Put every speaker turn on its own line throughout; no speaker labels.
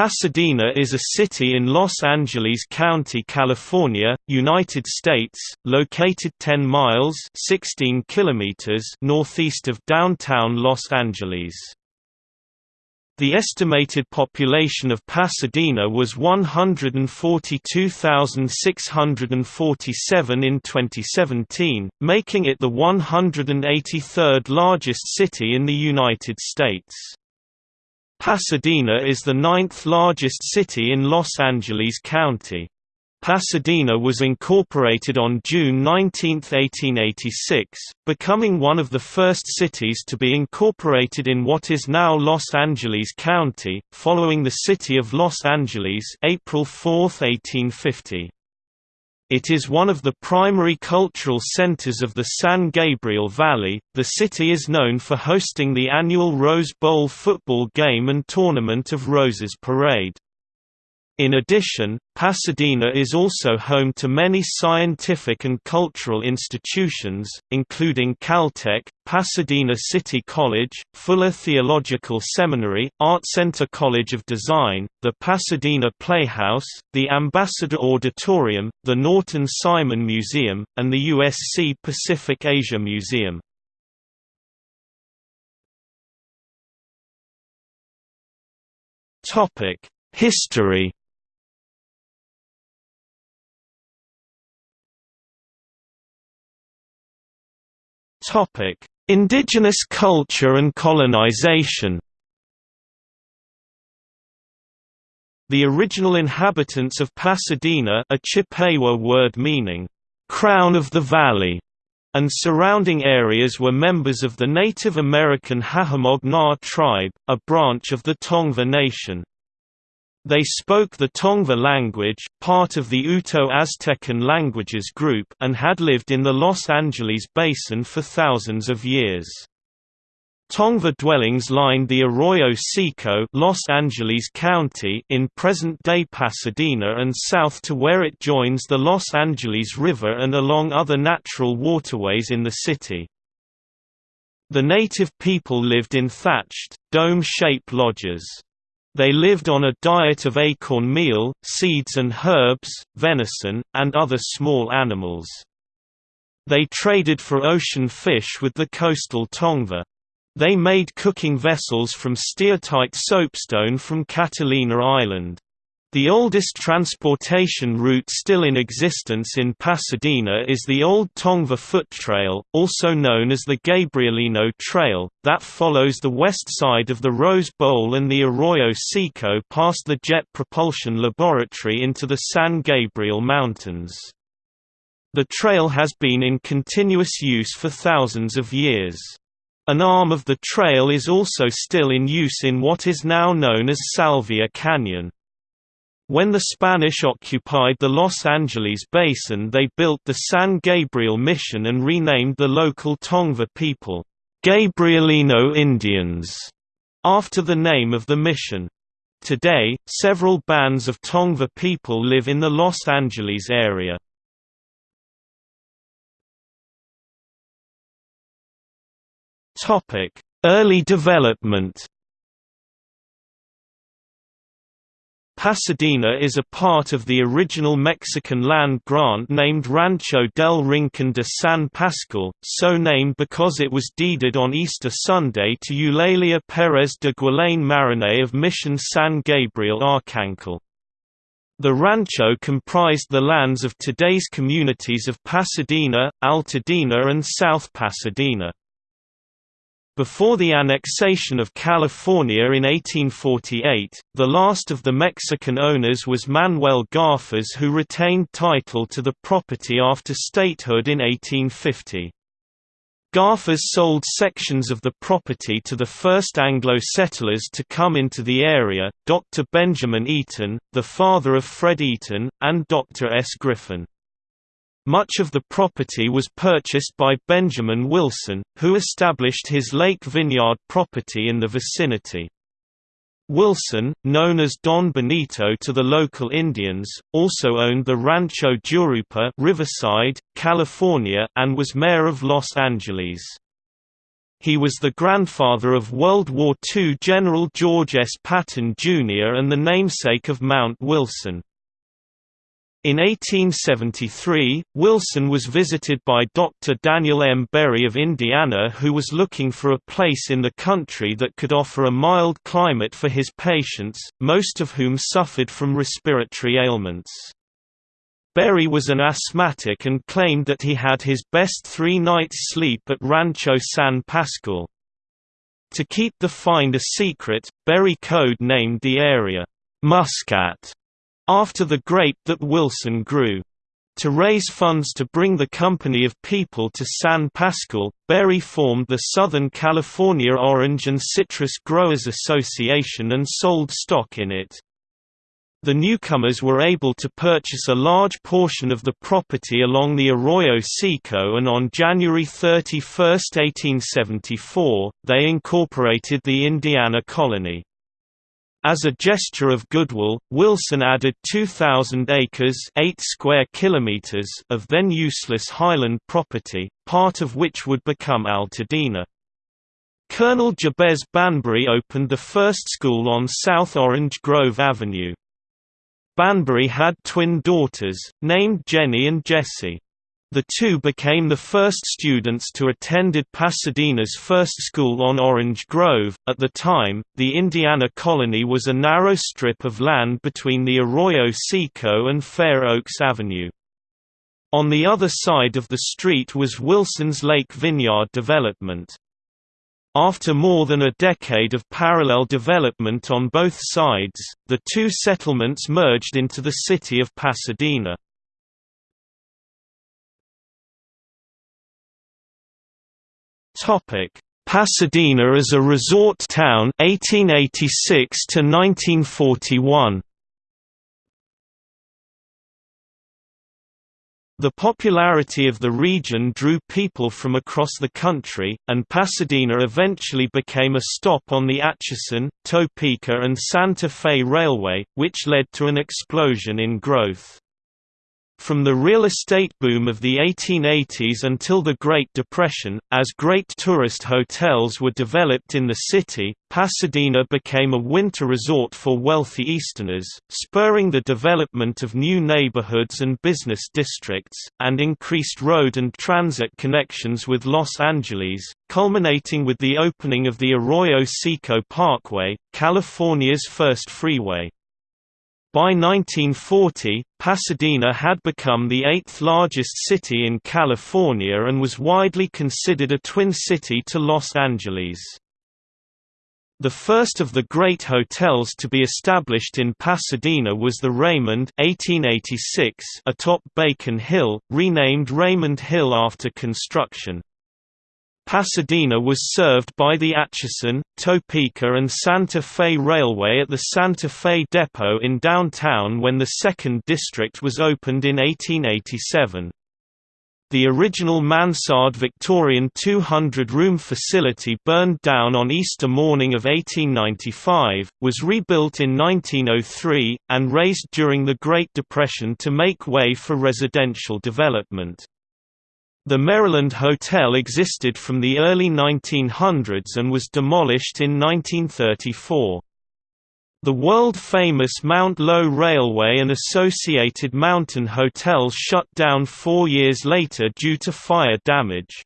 Pasadena is a city in Los Angeles County, California, United States, located 10 miles 16 kilometers northeast of downtown Los Angeles. The estimated population of Pasadena was 142,647 in 2017, making it the 183rd largest city in the United States. Pasadena is the ninth largest city in Los Angeles County. Pasadena was incorporated on June 19, 1886, becoming one of the first cities to be incorporated in what is now Los Angeles County, following the city of Los Angeles April 4, 1850. It is one of the primary cultural centers of the San Gabriel Valley. The city is known for hosting the annual Rose Bowl football game and Tournament of Roses parade. In addition, Pasadena is also home to many scientific and cultural institutions, including Caltech, Pasadena City College, Fuller Theological Seminary, Art Center College of Design, the Pasadena Playhouse, the Ambassador Auditorium, the Norton Simon Museum, and the USC Pacific Asia Museum. History Topic: Indigenous culture and colonization. The original inhabitants of Pasadena, a Chippewa word meaning crown of the valley, and surrounding areas were members of the Native American Hahamongna tribe, a branch of the Tongva Nation. They spoke the Tongva language part of the Uto-Aztecan languages group and had lived in the Los Angeles basin for thousands of years. Tongva dwellings lined the Arroyo Seco Los Angeles County in present-day Pasadena and south to where it joins the Los Angeles River and along other natural waterways in the city. The native people lived in thatched, dome-shaped lodges. They lived on a diet of acorn meal, seeds and herbs, venison, and other small animals. They traded for ocean fish with the coastal Tongva. They made cooking vessels from steatite soapstone from Catalina Island. The oldest transportation route still in existence in Pasadena is the Old Tongva Foot Trail, also known as the Gabrielino Trail, that follows the west side of the Rose Bowl and the Arroyo Seco past the Jet Propulsion Laboratory into the San Gabriel Mountains. The trail has been in continuous use for thousands of years. An arm of the trail is also still in use in what is now known as Salvia Canyon. When the Spanish occupied the Los Angeles basin they built the San Gabriel Mission and renamed the local Tongva people, Gabrielino Indians, after the name of the mission. Today, several bands of Tongva people live in the Los Angeles area. Early development Pasadena is a part of the original Mexican land grant named Rancho del Rincón de San Pascual, so named because it was deeded on Easter Sunday to Eulalia Pérez de Guillén Mariné of Mission San Gabriel Arcángel. The rancho comprised the lands of today's communities of Pasadena, Altadena and South Pasadena. Before the annexation of California in 1848, the last of the Mexican owners was Manuel Garfias who retained title to the property after statehood in 1850. Garfias sold sections of the property to the first Anglo settlers to come into the area, Dr. Benjamin Eaton, the father of Fred Eaton, and Dr. S. Griffin. Much of the property was purchased by Benjamin Wilson, who established his Lake Vineyard property in the vicinity. Wilson, known as Don Benito to the local Indians, also owned the Rancho Jurupa Riverside, California and was mayor of Los Angeles. He was the grandfather of World War II General George S. Patton, Jr. and the namesake of Mount Wilson. In 1873, Wilson was visited by Dr. Daniel M. Berry of Indiana who was looking for a place in the country that could offer a mild climate for his patients, most of whom suffered from respiratory ailments. Berry was an asthmatic and claimed that he had his best three nights' sleep at Rancho San Pascual. To keep the find a secret, Berry code-named the area, Muscat after the grape that Wilson grew. To raise funds to bring the company of people to San Pascual, Berry formed the Southern California Orange and Citrus Growers Association and sold stock in it. The newcomers were able to purchase a large portion of the property along the Arroyo Seco and on January 31, 1874, they incorporated the Indiana colony. As a gesture of goodwill, Wilson added 2,000 acres 8 square kilometers of then useless highland property, part of which would become Altadena. Colonel Jabez Banbury opened the first school on South Orange Grove Avenue. Banbury had twin daughters, named Jenny and Jessie. The two became the first students to attended Pasadena's first school on Orange Grove. At the time, the Indiana colony was a narrow strip of land between the Arroyo Seco and Fair Oaks Avenue. On the other side of the street was Wilson's Lake Vineyard development. After more than a decade of parallel development on both sides, the two settlements merged into the city of Pasadena. Topic: Pasadena as a resort town 1886 to 1941. The popularity of the region drew people from across the country, and Pasadena eventually became a stop on the Atchison, Topeka and Santa Fe Railway, which led to an explosion in growth. From the real estate boom of the 1880s until the Great Depression, as great tourist hotels were developed in the city, Pasadena became a winter resort for wealthy Easterners, spurring the development of new neighborhoods and business districts, and increased road and transit connections with Los Angeles, culminating with the opening of the Arroyo Seco Parkway, California's first freeway. By 1940, Pasadena had become the eighth largest city in California and was widely considered a twin city to Los Angeles. The first of the great hotels to be established in Pasadena was the Raymond 1886 atop Bacon Hill, renamed Raymond Hill after construction. Pasadena was served by the Atchison, Topeka and Santa Fe Railway at the Santa Fe Depot in downtown when the 2nd District was opened in 1887. The original mansard Victorian 200-room facility burned down on Easter morning of 1895, was rebuilt in 1903, and razed during the Great Depression to make way for residential development. The Maryland Hotel existed from the early 1900s and was demolished in 1934. The world-famous Mount Lowe Railway and associated mountain hotels shut down four years later due to fire damage.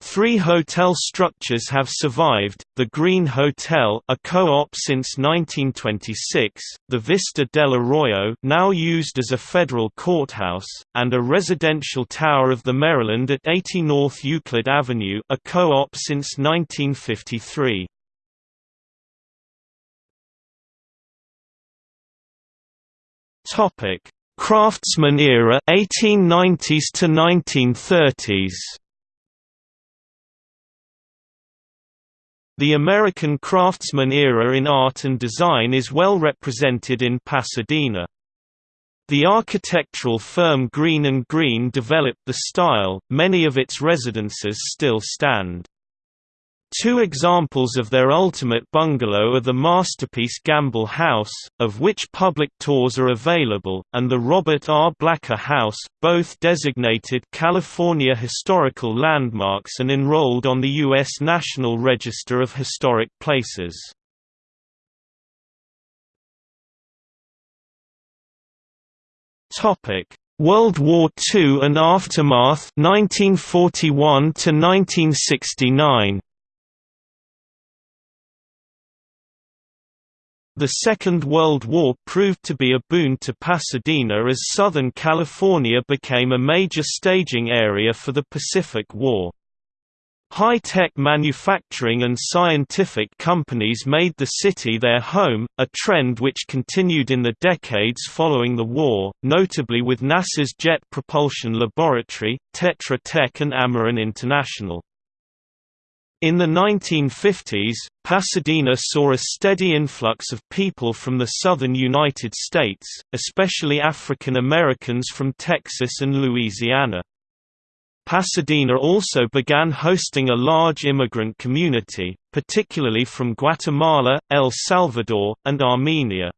Three hotel structures have survived, the Green Hotel a co-op since 1926, the Vista del Arroyo now used as a federal courthouse, and a residential tower of the Maryland at 80 North Euclid Avenue a co-op since 1953. Craftsman era 1890s to 1930s The American craftsman era in art and design is well represented in Pasadena. The architectural firm Greene & Greene developed the style, many of its residences still stand. Two examples of their ultimate bungalow are the masterpiece Gamble House, of which public tours are available, and the Robert R. Blacker House, both designated California Historical Landmarks and enrolled on the U.S. National Register of Historic Places. World War II and aftermath 1941 to 1969 The Second World War proved to be a boon to Pasadena as Southern California became a major staging area for the Pacific War. High-tech manufacturing and scientific companies made the city their home, a trend which continued in the decades following the war, notably with NASA's Jet Propulsion Laboratory, Tetra Tech and Ameron International. In the 1950s, Pasadena saw a steady influx of people from the southern United States, especially African Americans from Texas and Louisiana. Pasadena also began hosting a large immigrant community, particularly from Guatemala, El Salvador, and Armenia.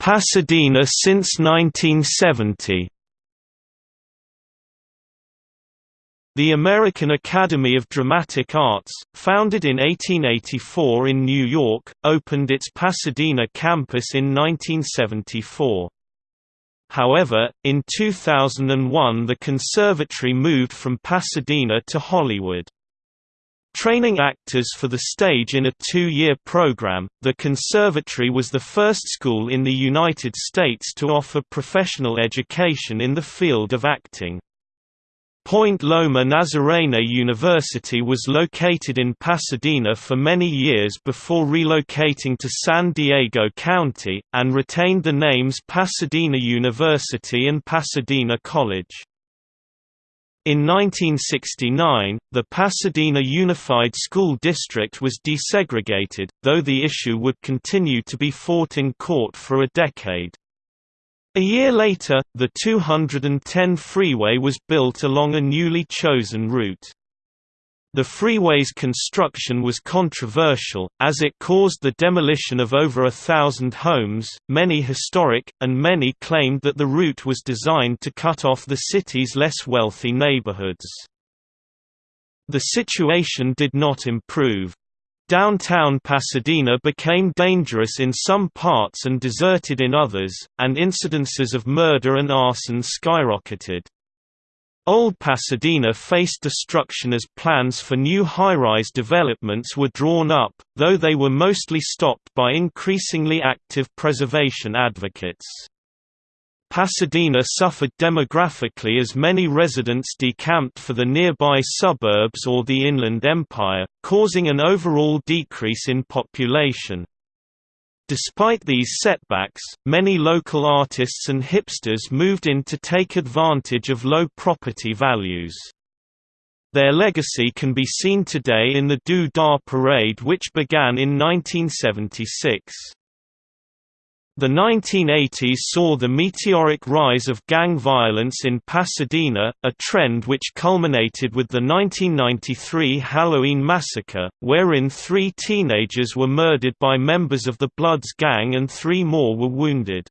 Pasadena since 1970 The American Academy of Dramatic Arts, founded in 1884 in New York, opened its Pasadena campus in 1974. However, in 2001 the conservatory moved from Pasadena to Hollywood. Training actors for the stage in a two-year program, the conservatory was the first school in the United States to offer professional education in the field of acting. Point Loma Nazarene University was located in Pasadena for many years before relocating to San Diego County, and retained the names Pasadena University and Pasadena College. In 1969, the Pasadena Unified School District was desegregated, though the issue would continue to be fought in court for a decade. A year later, the 210 freeway was built along a newly chosen route. The freeway's construction was controversial, as it caused the demolition of over a thousand homes, many historic, and many claimed that the route was designed to cut off the city's less wealthy neighborhoods. The situation did not improve. Downtown Pasadena became dangerous in some parts and deserted in others, and incidences of murder and arson skyrocketed. Old Pasadena faced destruction as plans for new high-rise developments were drawn up, though they were mostly stopped by increasingly active preservation advocates. Pasadena suffered demographically as many residents decamped for the nearby suburbs or the Inland Empire, causing an overall decrease in population. Despite these setbacks, many local artists and hipsters moved in to take advantage of low property values. Their legacy can be seen today in the Doo Dah Parade which began in 1976. The 1980s saw the meteoric rise of gang violence in Pasadena, a trend which culminated with the 1993 Halloween massacre, wherein three teenagers were murdered by members of the Bloods gang and three more were wounded.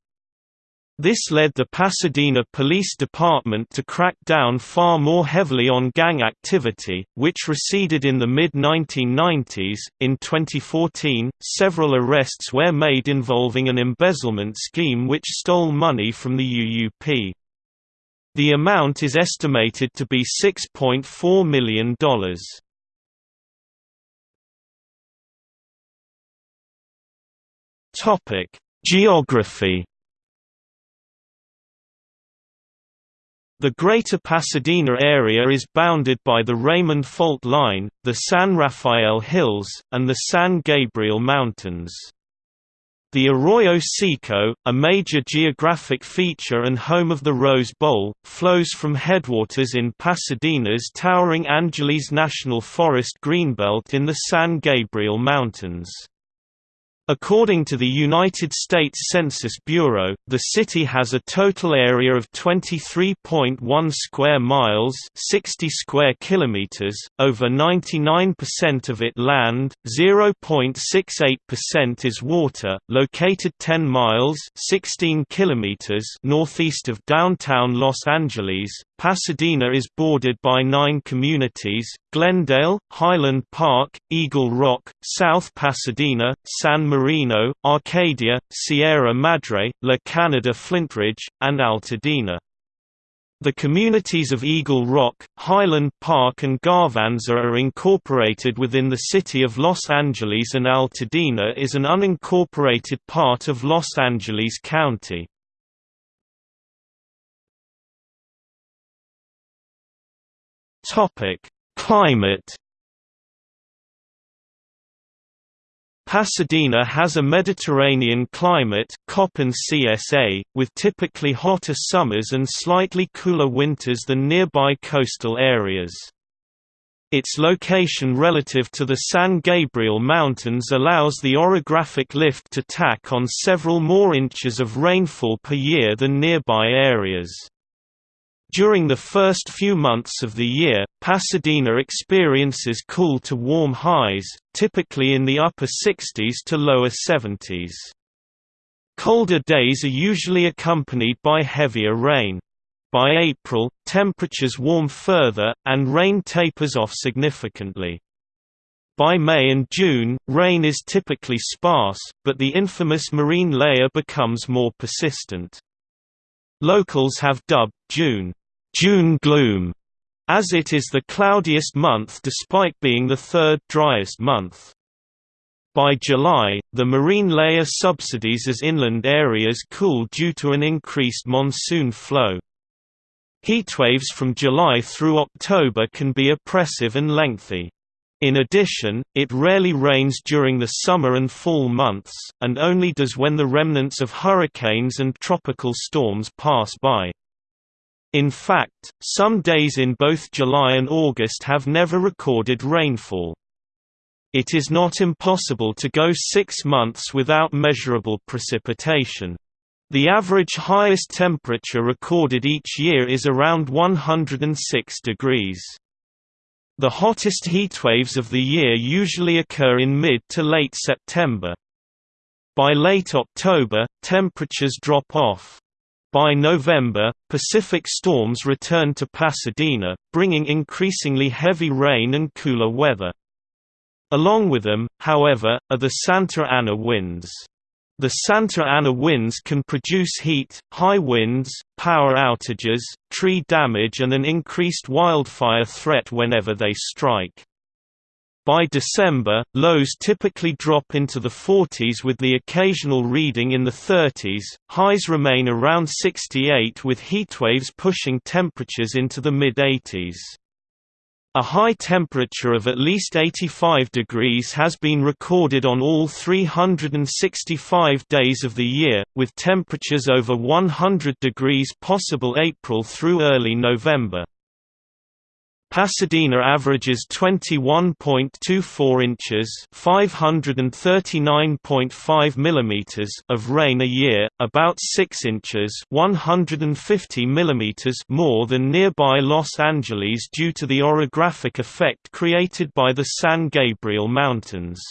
This led the Pasadena Police Department to crack down far more heavily on gang activity, which receded in the mid 1990s. In 2014, several arrests were made involving an embezzlement scheme which stole money from the UUP. The amount is estimated to be $6.4 million. Geography The Greater Pasadena area is bounded by the Raymond Fault Line, the San Rafael Hills, and the San Gabriel Mountains. The Arroyo Seco, a major geographic feature and home of the Rose Bowl, flows from headwaters in Pasadena's towering Angeles National Forest greenbelt in the San Gabriel Mountains. According to the United States Census Bureau, the city has a total area of 23.1 square miles, 60 square kilometers, over 99% of it land, 0.68% is water, located 10 miles, 16 kilometers northeast of downtown Los Angeles. Pasadena is bordered by 9 communities: Glendale, Highland Park, Eagle Rock, South Pasadena, San Marino, Arcadia, Sierra Madre, La Canada Flintridge, and Altadena. The communities of Eagle Rock, Highland Park and Garvanza are incorporated within the city of Los Angeles and Altadena is an unincorporated part of Los Angeles County. Climate Pasadena has a Mediterranean climate Köppen CSA, with typically hotter summers and slightly cooler winters than nearby coastal areas. Its location relative to the San Gabriel Mountains allows the orographic lift to tack on several more inches of rainfall per year than nearby areas. During the first few months of the year, Pasadena experiences cool to warm highs, typically in the upper 60s to lower 70s. Colder days are usually accompanied by heavier rain. By April, temperatures warm further, and rain tapers off significantly. By May and June, rain is typically sparse, but the infamous marine layer becomes more persistent. Locals have dubbed June, June gloom, as it is the cloudiest month despite being the third driest month. By July, the marine layer subsidies as inland areas cool due to an increased monsoon flow. Heatwaves from July through October can be oppressive and lengthy. In addition, it rarely rains during the summer and fall months, and only does when the remnants of hurricanes and tropical storms pass by. In fact, some days in both July and August have never recorded rainfall. It is not impossible to go six months without measurable precipitation. The average highest temperature recorded each year is around 106 degrees. The hottest heatwaves of the year usually occur in mid to late September. By late October, temperatures drop off. By November, Pacific storms return to Pasadena, bringing increasingly heavy rain and cooler weather. Along with them, however, are the Santa Ana winds. The Santa Ana winds can produce heat, high winds, power outages, tree damage and an increased wildfire threat whenever they strike. By December, lows typically drop into the 40s with the occasional reading in the 30s, highs remain around 68 with heatwaves pushing temperatures into the mid-80s. A high temperature of at least 85 degrees has been recorded on all 365 days of the year, with temperatures over 100 degrees possible April through early November. Pasadena averages 21.24 inches (539.5 millimeters) of rain a year, about 6 inches (150 millimeters) more than nearby Los Angeles due to the orographic effect created by the San Gabriel Mountains.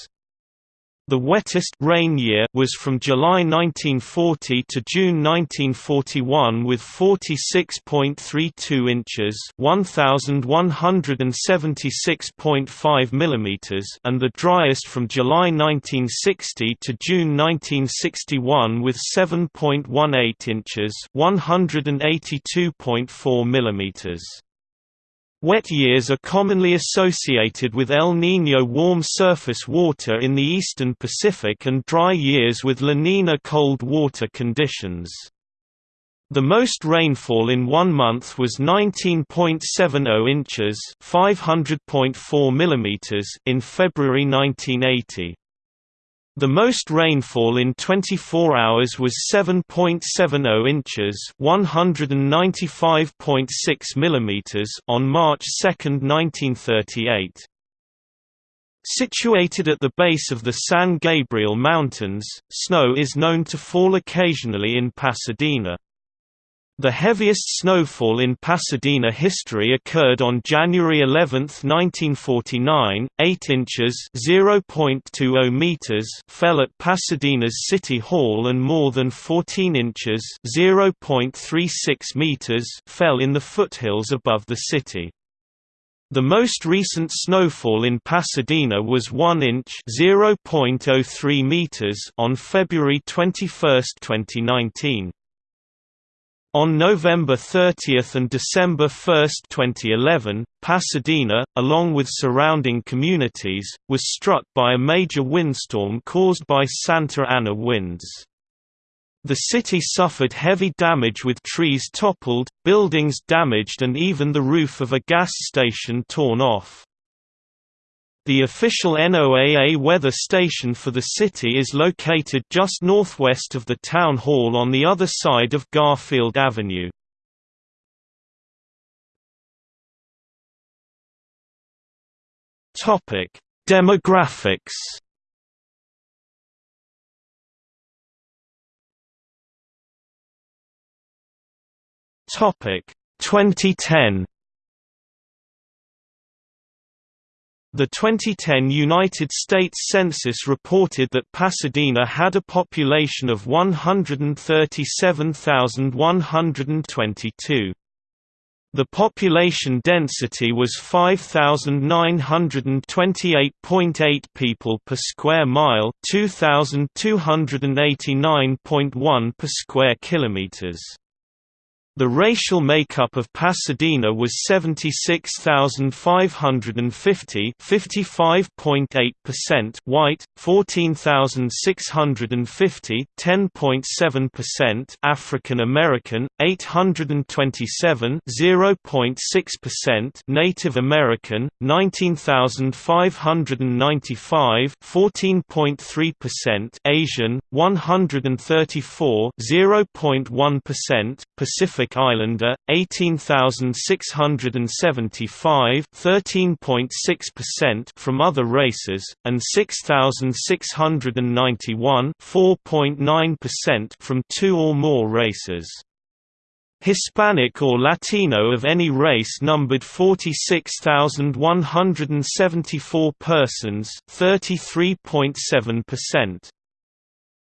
The wettest rain year was from July 1940 to June 1941 with 46.32 inches (1176.5 millimeters) and the driest from July 1960 to June 1961 with 7.18 inches (182.4 millimeters). Wet years are commonly associated with El Niño warm surface water in the eastern Pacific and dry years with La Nina cold water conditions. The most rainfall in one month was 19.70 inches (500.4 mm) in February 1980. The most rainfall in 24 hours was 7.70 inches (195.6 mm) on March 2, 1938. Situated at the base of the San Gabriel Mountains, snow is known to fall occasionally in Pasadena. The heaviest snowfall in Pasadena history occurred on January 11, 1949, 8 inches (0.20 meters) fell at Pasadena's City Hall and more than 14 inches (0.36 meters) fell in the foothills above the city. The most recent snowfall in Pasadena was 1 inch (0.03 meters) on February 21, 2019. On November 30 and December 1, 2011, Pasadena, along with surrounding communities, was struck by a major windstorm caused by Santa Ana winds. The city suffered heavy damage with trees toppled, buildings damaged and even the roof of a gas station torn off. The official NOAA weather station for the city is located just northwest of the town hall on the other side of Garfield Avenue. Topic: Demographics. Topic: 2010. The 2010 United States Census reported that Pasadena had a population of 137,122. The population density was 5,928.8 people per square mile 2,289.1 per square kilometers. The racial makeup of Pasadena was 76,550 55.8% white, 14,650 10.7% African American, 827 0.6% Native American, 19,595 14.3% Asian, 134 0.1% Pacific Pacific Islander 18675 13.6% from other races and 6691 4.9% from two or more races Hispanic or Latino of any race numbered 46,174 persons 33.7%.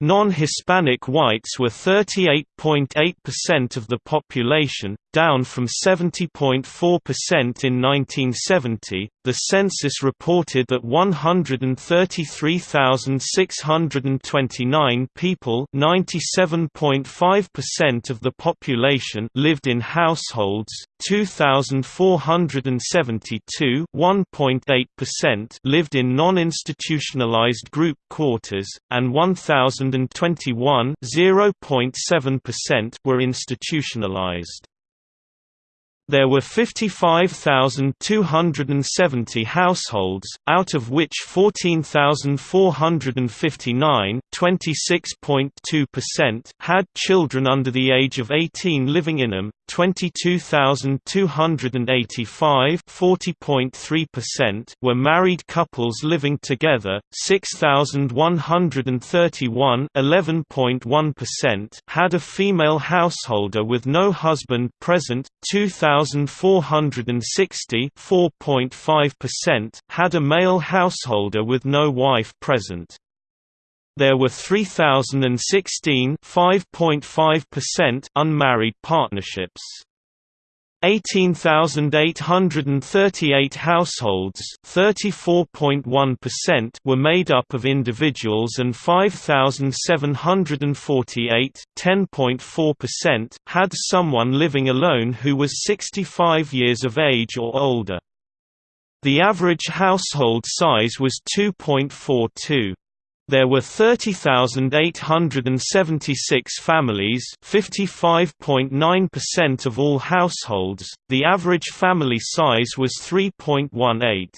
Non-Hispanic whites were 38.8% of the population, down from 70.4% in 1970. The census reported that 133,629 people, 97.5% of the population, lived in households. 2,472, 1.8% lived in non-institutionalized group quarters, and 1,021, 0.7% were institutionalized. There were 55,270 households, out of which 14,459 had children under the age of 18 living in them, 22,285 were married couples living together, 6,131 11.1% had a female householder with no husband present, 2,460 had a male householder with no wife present. There were 3,016 unmarried partnerships. 18,838 households were made up of individuals and 5,748 had someone living alone who was 65 years of age or older. The average household size was 2.42. There were 30,876 families 55.9% of all households, the average family size was 3.18.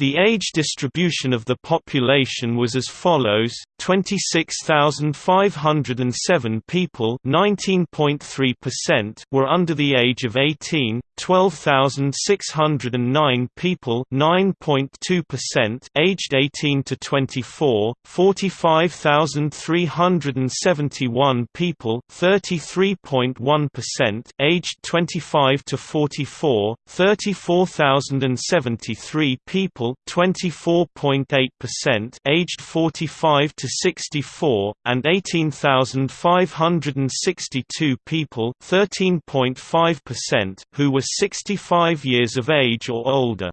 The age distribution of the population was as follows: 26,507 people, 19.3%, were under the age of 18, 12,609 people, 9.2%, aged 18 to 24, 45,371 people, 33.1%, aged 25 to 44, 34,073 people 24.8%, aged 45 to 64, and 18,562 people, 13.5%, who were 65 years of age or older.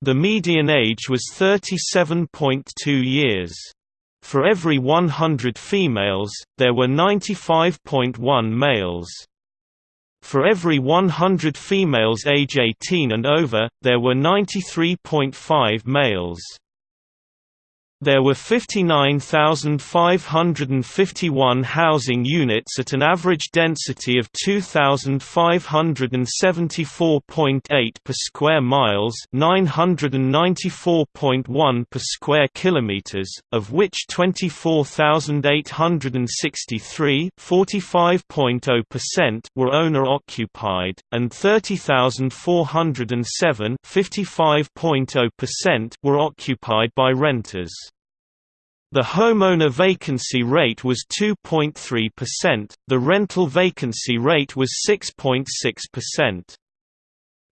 The median age was 37.2 years. For every 100 females, there were 95.1 males. For every 100 females age 18 and over, there were 93.5 males. There were 59,551 housing units at an average density of 2,574.8 per square miles, 994.1 per square kilometers, of which 24,863, 45.0% were owner occupied, and 30,407, 55.0% were occupied by renters. The homeowner vacancy rate was 2.3%, the rental vacancy rate was 6.6%.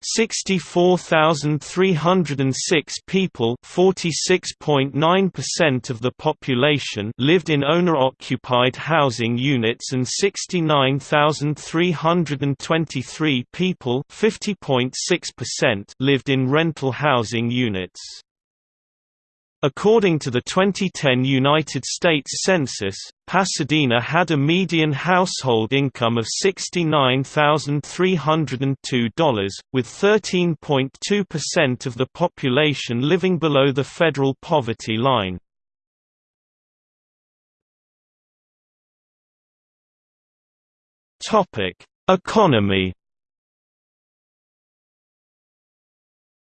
64,306 people (46.9% of the population) lived in owner-occupied housing units and 69,323 people (50.6%) lived in rental housing units. According to the 2010 United States Census, Pasadena had a median household income of $69,302, with 13.2% of the population living below the federal poverty line. Economy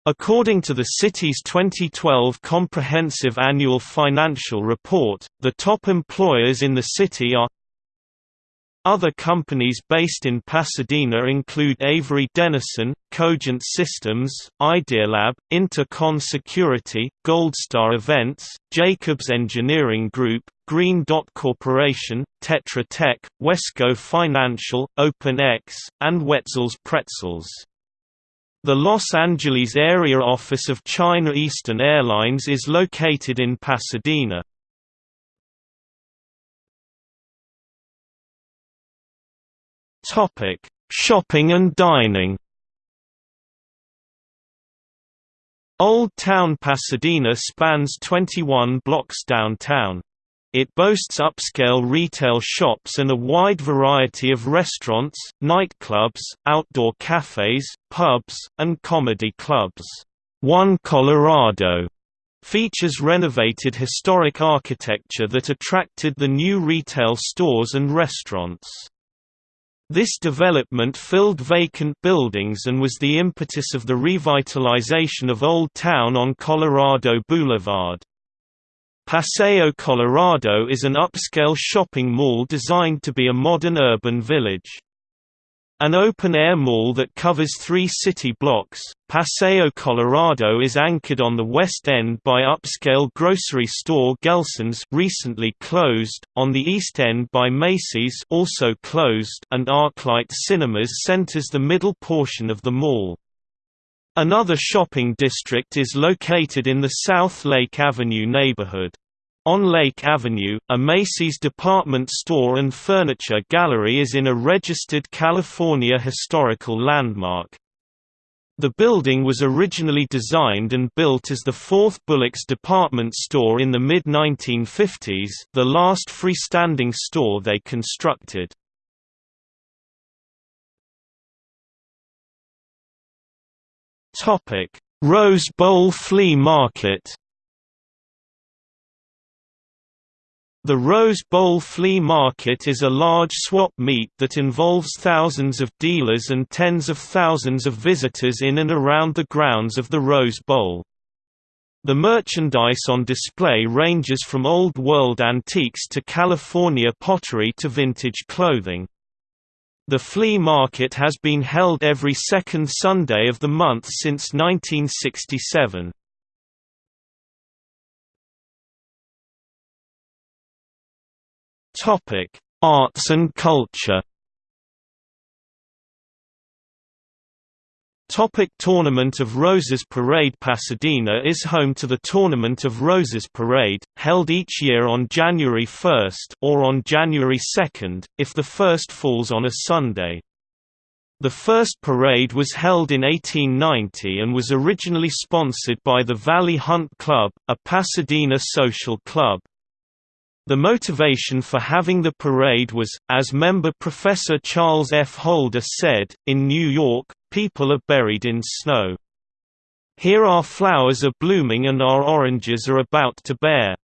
According to the city's 2012 Comprehensive Annual Financial Report, the top employers in the city are other companies based in Pasadena include Avery Dennison, Cogent Systems, Idealab, Intercon Security, Goldstar Events, Jacobs Engineering Group, Green Dot Corporation, Tetra Tech, Wesco Financial, OpenX, and Wetzel's Pretzels. The Los Angeles area office of China Eastern Airlines is located in Pasadena. Topic: Shopping and dining. Old Town Pasadena spans 21 blocks downtown. It boasts upscale retail shops and a wide variety of restaurants, nightclubs, outdoor cafes, pubs, and comedy clubs. One Colorado features renovated historic architecture that attracted the new retail stores and restaurants. This development filled vacant buildings and was the impetus of the revitalization of Old Town on Colorado Boulevard. Paseo Colorado is an upscale shopping mall designed to be a modern urban village. An open-air mall that covers three city blocks, Paseo Colorado is anchored on the west end by upscale grocery store Gelson's recently closed, on the east end by Macy's also closed and ArcLight Cinemas centers the middle portion of the mall. Another shopping district is located in the South Lake Avenue neighborhood. On Lake Avenue, a Macy's department store and furniture gallery is in a registered California historical landmark. The building was originally designed and built as the fourth Bullock's department store in the mid-1950s, the last freestanding store they constructed. Rose Bowl Flea Market. The Rose Bowl Flea Market is a large swap meet that involves thousands of dealers and tens of thousands of visitors in and around the grounds of the Rose Bowl. The merchandise on display ranges from Old World antiques to California pottery to vintage clothing. The flea market has been held every second Sunday of the month since 1967. Arts and culture Topic Tournament of Roses Parade Pasadena is home to the Tournament of Roses Parade, held each year on January 1 or on January 2, if the first falls on a Sunday. The first parade was held in 1890 and was originally sponsored by the Valley Hunt Club, a Pasadena social club. The motivation for having the parade was, as member Professor Charles F. Holder said, in New York, people are buried in snow. Here our flowers are blooming and our oranges are about to bear.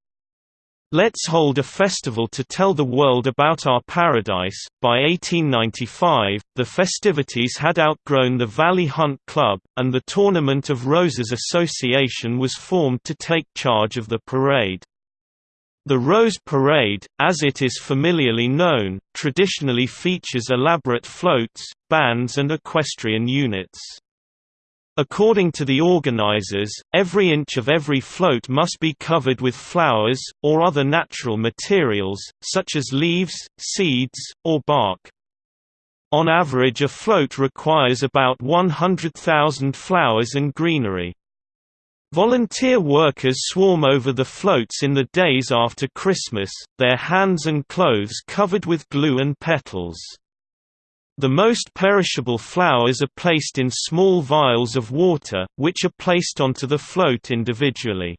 Let's hold a festival to tell the world about our paradise. By 1895, the festivities had outgrown the Valley Hunt Club, and the Tournament of Roses Association was formed to take charge of the parade. The Rose Parade, as it is familiarly known, traditionally features elaborate floats, bands and equestrian units. According to the organizers, every inch of every float must be covered with flowers, or other natural materials, such as leaves, seeds, or bark. On average a float requires about 100,000 flowers and greenery. Volunteer workers swarm over the floats in the days after Christmas, their hands and clothes covered with glue and petals. The most perishable flowers are placed in small vials of water, which are placed onto the float individually.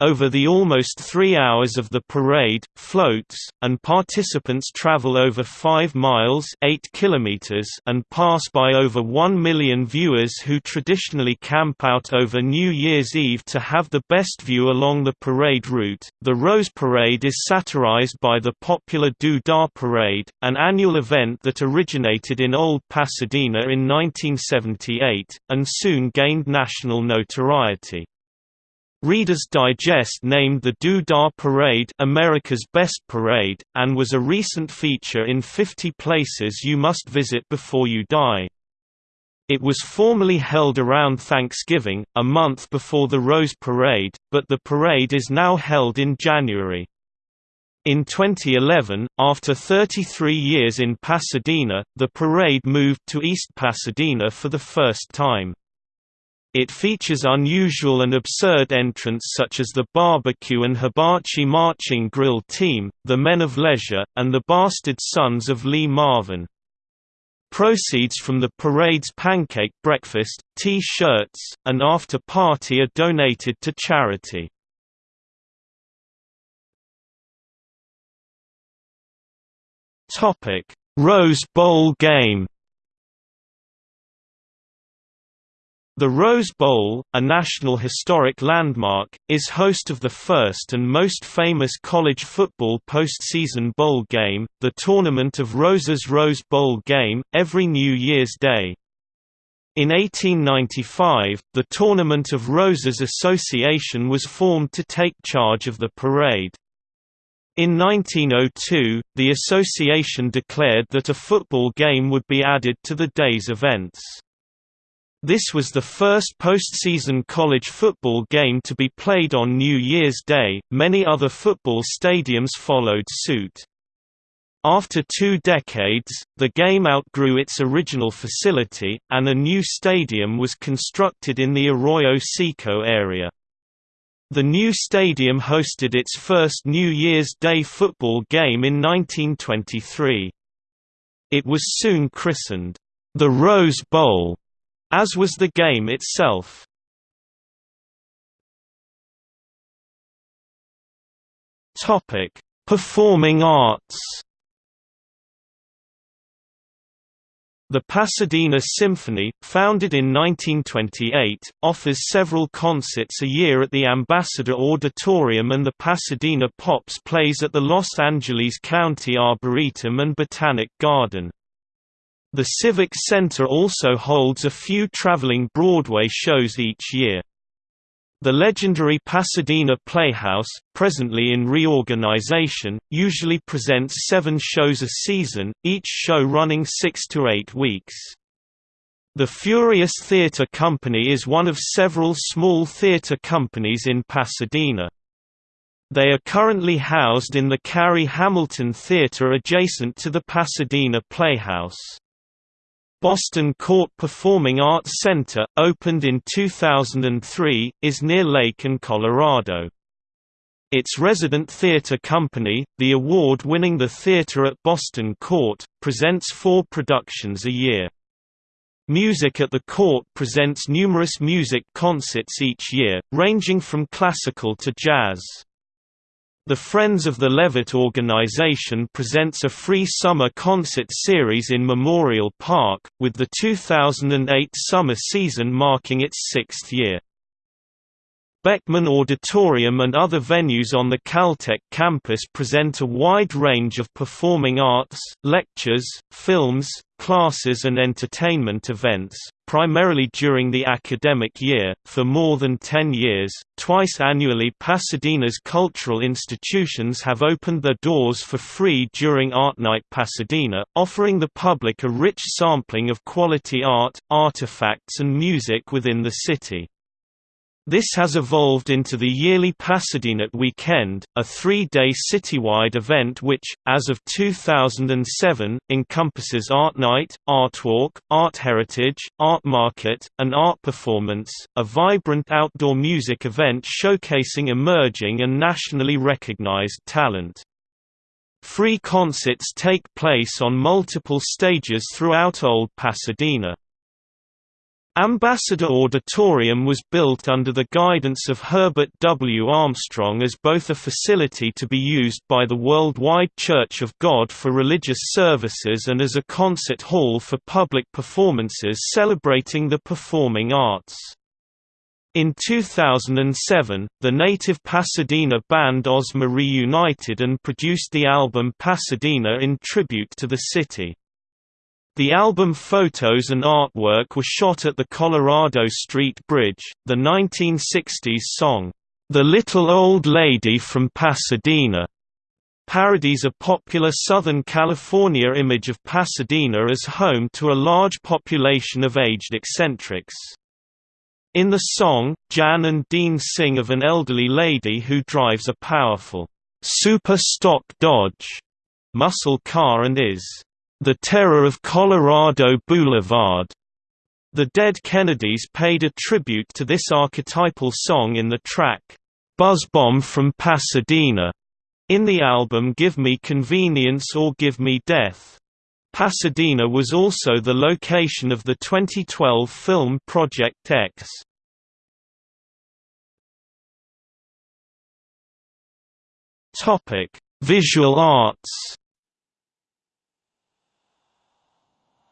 Over the almost three hours of the parade, floats, and participants travel over 5 miles 8 kilometers and pass by over 1 million viewers who traditionally camp out over New Year's Eve to have the best view along the parade route. The Rose Parade is satirized by the popular Doo Dah Parade, an annual event that originated in Old Pasadena in 1978, and soon gained national notoriety. Reader's Digest named the Doo Dah Parade America's Best Parade, and was a recent feature in 50 Places You Must Visit Before You Die. It was formerly held around Thanksgiving, a month before the Rose Parade, but the parade is now held in January. In 2011, after 33 years in Pasadena, the parade moved to East Pasadena for the first time. It features unusual and absurd entrants such as the Barbecue and Hibachi Marching Grill Team, the Men of Leisure, and the Bastard Sons of Lee Marvin. Proceeds from the parade's pancake breakfast, T-shirts, and after-party are donated to charity. Rose Bowl game The Rose Bowl, a National Historic Landmark, is host of the first and most famous college football postseason bowl game, the Tournament of Roses Rose Bowl game, every New Year's Day. In 1895, the Tournament of Roses Association was formed to take charge of the parade. In 1902, the association declared that a football game would be added to the day's events. This was the first postseason college football game to be played on New Year's Day, many other football stadiums followed suit. After two decades, the game outgrew its original facility, and a new stadium was constructed in the Arroyo Seco area. The new stadium hosted its first New Year's Day football game in 1923. It was soon christened, the Rose Bowl, as was the game itself. Topic: Performing arts. The Pasadena Symphony, founded in 1928, offers several concerts a year at the Ambassador Auditorium and the Pasadena Pops plays at the Los Angeles County Arboretum and Botanic Garden. The Civic Center also holds a few traveling Broadway shows each year. The legendary Pasadena Playhouse, presently in reorganization, usually presents seven shows a season, each show running six to eight weeks. The Furious Theatre Company is one of several small theatre companies in Pasadena. They are currently housed in the Carrie Hamilton Theatre adjacent to the Pasadena Playhouse. Boston Court Performing Arts Center, opened in 2003, is near Lake and Colorado. Its resident theater company, the award-winning The Theater at Boston Court, presents four productions a year. Music at the Court presents numerous music concerts each year, ranging from classical to jazz. The Friends of the Levitt organization presents a free summer concert series in Memorial Park, with the 2008 summer season marking its sixth year. Beckman Auditorium and other venues on the Caltech campus present a wide range of performing arts, lectures, films, classes and entertainment events, primarily during the academic year. For more than 10 years, twice annually Pasadena's cultural institutions have opened their doors for free during Art Night Pasadena, offering the public a rich sampling of quality art, artifacts and music within the city. This has evolved into the yearly Pasadena Weekend, a three-day citywide event which, as of 2007, encompasses Art Night, Art Walk, Art Heritage, Art Market, and Art Performance, a vibrant outdoor music event showcasing emerging and nationally recognized talent. Free concerts take place on multiple stages throughout Old Pasadena. Ambassador Auditorium was built under the guidance of Herbert W. Armstrong as both a facility to be used by the Worldwide Church of God for religious services and as a concert hall for public performances celebrating the performing arts. In 2007, the native Pasadena band Ozma reunited and produced the album Pasadena in tribute to the city. The album photos and artwork were shot at the Colorado Street Bridge. The 1960s song, The Little Old Lady from Pasadena, parodies a popular Southern California image of Pasadena as home to a large population of aged eccentrics. In the song, Jan and Dean sing of an elderly lady who drives a powerful, super stock Dodge muscle car and is the Terror of Colorado Boulevard. The Dead Kennedys paid a tribute to this archetypal song in the track, Buzz Bomb from Pasadena, in the album Give Me Convenience or Give Me Death. Pasadena was also the location of the 2012 film Project X. Visual arts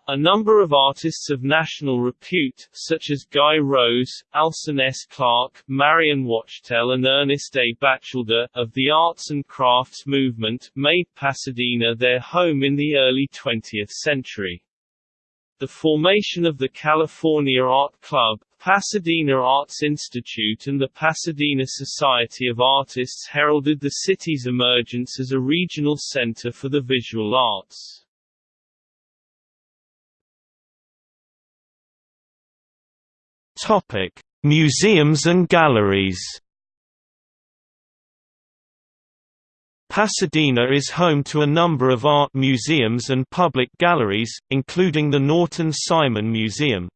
A number of artists of national repute, such as Guy Rose, Alson S. Clark, Marion Wachtel and Ernest A. Batchelder, of the arts and crafts movement, made Pasadena their home in the early 20th century. The formation of the California Art Club, Pasadena Arts Institute and the Pasadena Society of Artists heralded the city's emergence as a regional center for the visual arts. Topic: Museums and galleries. Pasadena is home to a number of art museums and public galleries, including the Norton Simon Museum.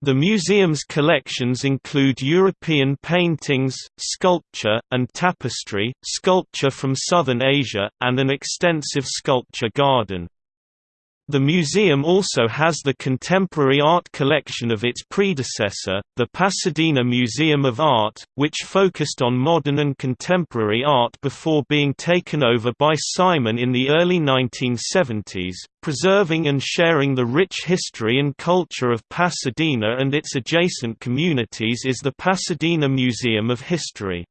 The museum's collections include European paintings, sculpture, and tapestry, sculpture from Southern Asia, and an extensive sculpture garden. The museum also has the contemporary art collection of its predecessor, the Pasadena Museum of Art, which focused on modern and contemporary art before being taken over by Simon in the early 1970s. Preserving and sharing the rich history and culture of Pasadena and its adjacent communities is the Pasadena Museum of History.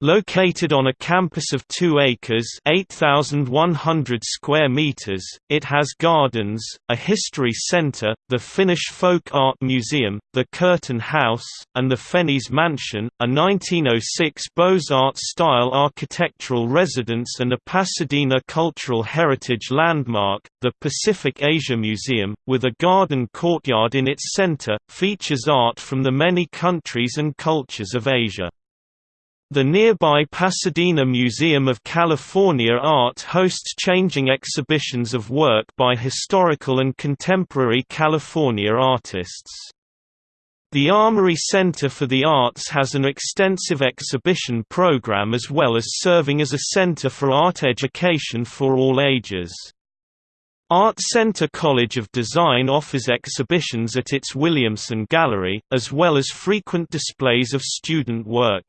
Located on a campus of 2 acres 8,100 square meters, it has gardens, a history center, the Finnish Folk Art Museum, the Curtin House, and the Fenyes Mansion, a 1906 Beaux-Arts-style architectural residence and a Pasadena Cultural Heritage Landmark. The Pacific Asia Museum, with a garden courtyard in its center, features art from the many countries and cultures of Asia. The nearby Pasadena Museum of California Art hosts changing exhibitions of work by historical and contemporary California artists. The Armory Center for the Arts has an extensive exhibition program as well as serving as a center for art education for all ages. Art Center College of Design offers exhibitions at its Williamson Gallery, as well as frequent displays of student work.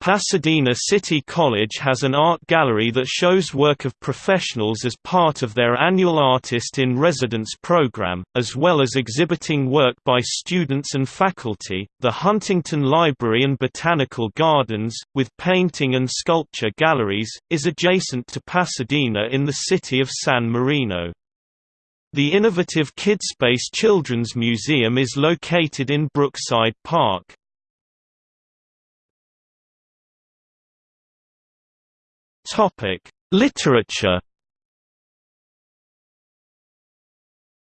Pasadena City College has an art gallery that shows work of professionals as part of their annual Artist in Residence program, as well as exhibiting work by students and faculty. The Huntington Library and Botanical Gardens, with painting and sculpture galleries, is adjacent to Pasadena in the city of San Marino. The innovative KidSpace Children's Museum is located in Brookside Park. Topic: Literature.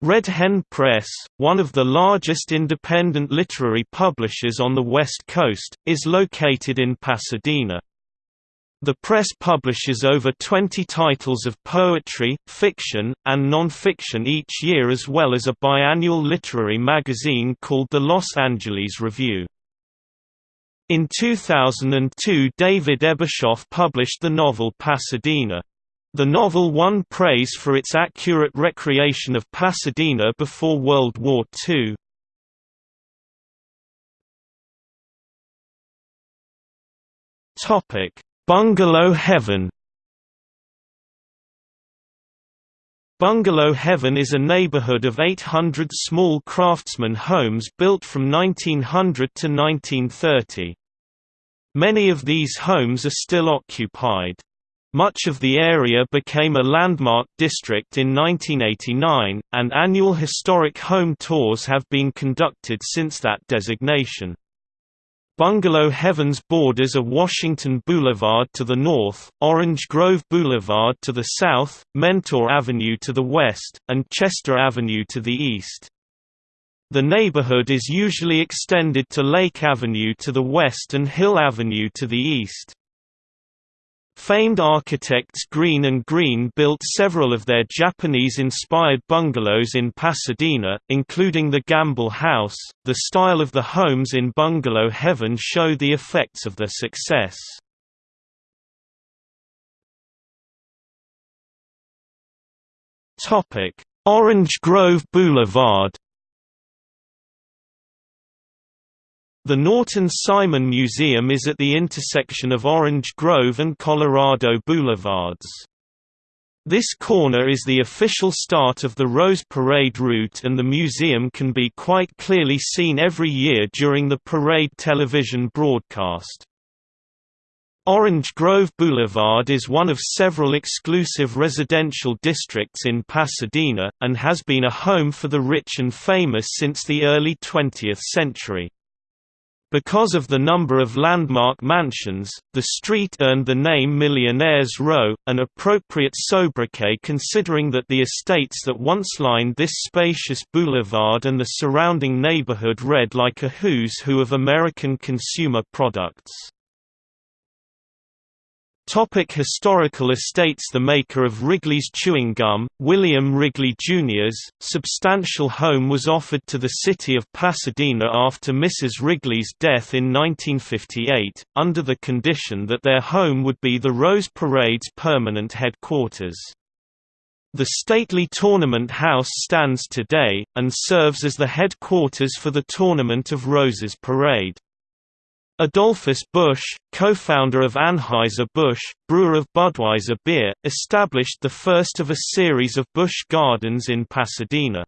Red Hen Press, one of the largest independent literary publishers on the West Coast, is located in Pasadena. The press publishes over 20 titles of poetry, fiction, and non-fiction each year as well as a biannual literary magazine called the Los Angeles Review. In 2002 David Ebershoff published the novel Pasadena. The novel won praise for its accurate recreation of Pasadena before World War II. Bungalow Heaven Bungalow Heaven is a neighborhood of 800 small craftsman homes built from 1900 to 1930. Many of these homes are still occupied. Much of the area became a landmark district in 1989, and annual historic home tours have been conducted since that designation. Bungalow Heavens borders are Washington Boulevard to the north, Orange Grove Boulevard to the south, Mentor Avenue to the west, and Chester Avenue to the east. The neighborhood is usually extended to Lake Avenue to the west and Hill Avenue to the east. Famed architects Greene and Greene built several of their Japanese-inspired bungalows in Pasadena, including the Gamble House. The style of the homes in Bungalow Heaven show the effects of their success. Topic: Orange Grove Boulevard The Norton Simon Museum is at the intersection of Orange Grove and Colorado Boulevards. This corner is the official start of the Rose Parade route and the museum can be quite clearly seen every year during the parade television broadcast. Orange Grove Boulevard is one of several exclusive residential districts in Pasadena, and has been a home for the rich and famous since the early 20th century. Because of the number of landmark mansions, the street earned the name Millionaires Row, an appropriate sobriquet considering that the estates that once lined this spacious boulevard and the surrounding neighborhood read like a who's who of American consumer products. Topic historical estates The maker of Wrigley's chewing gum, William Wrigley Jr.'s, substantial home was offered to the city of Pasadena after Mrs. Wrigley's death in 1958, under the condition that their home would be the Rose Parade's permanent headquarters. The stately Tournament House stands today, and serves as the headquarters for the Tournament of Roses Parade. Adolphus Busch, co-founder of Anheuser-Busch, brewer of Budweiser beer, established the first of a series of Busch Gardens in Pasadena.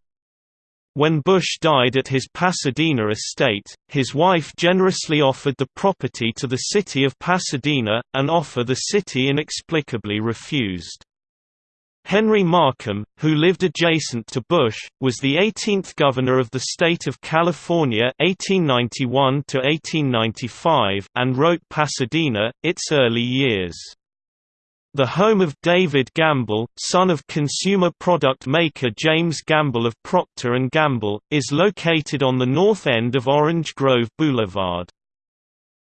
When Busch died at his Pasadena estate, his wife generously offered the property to the city of Pasadena, an offer the city inexplicably refused. Henry Markham, who lived adjacent to Busch, was the 18th governor of the state of California 1891 and wrote Pasadena, its early years. The home of David Gamble, son of consumer product maker James Gamble of Procter & Gamble, is located on the north end of Orange Grove Boulevard.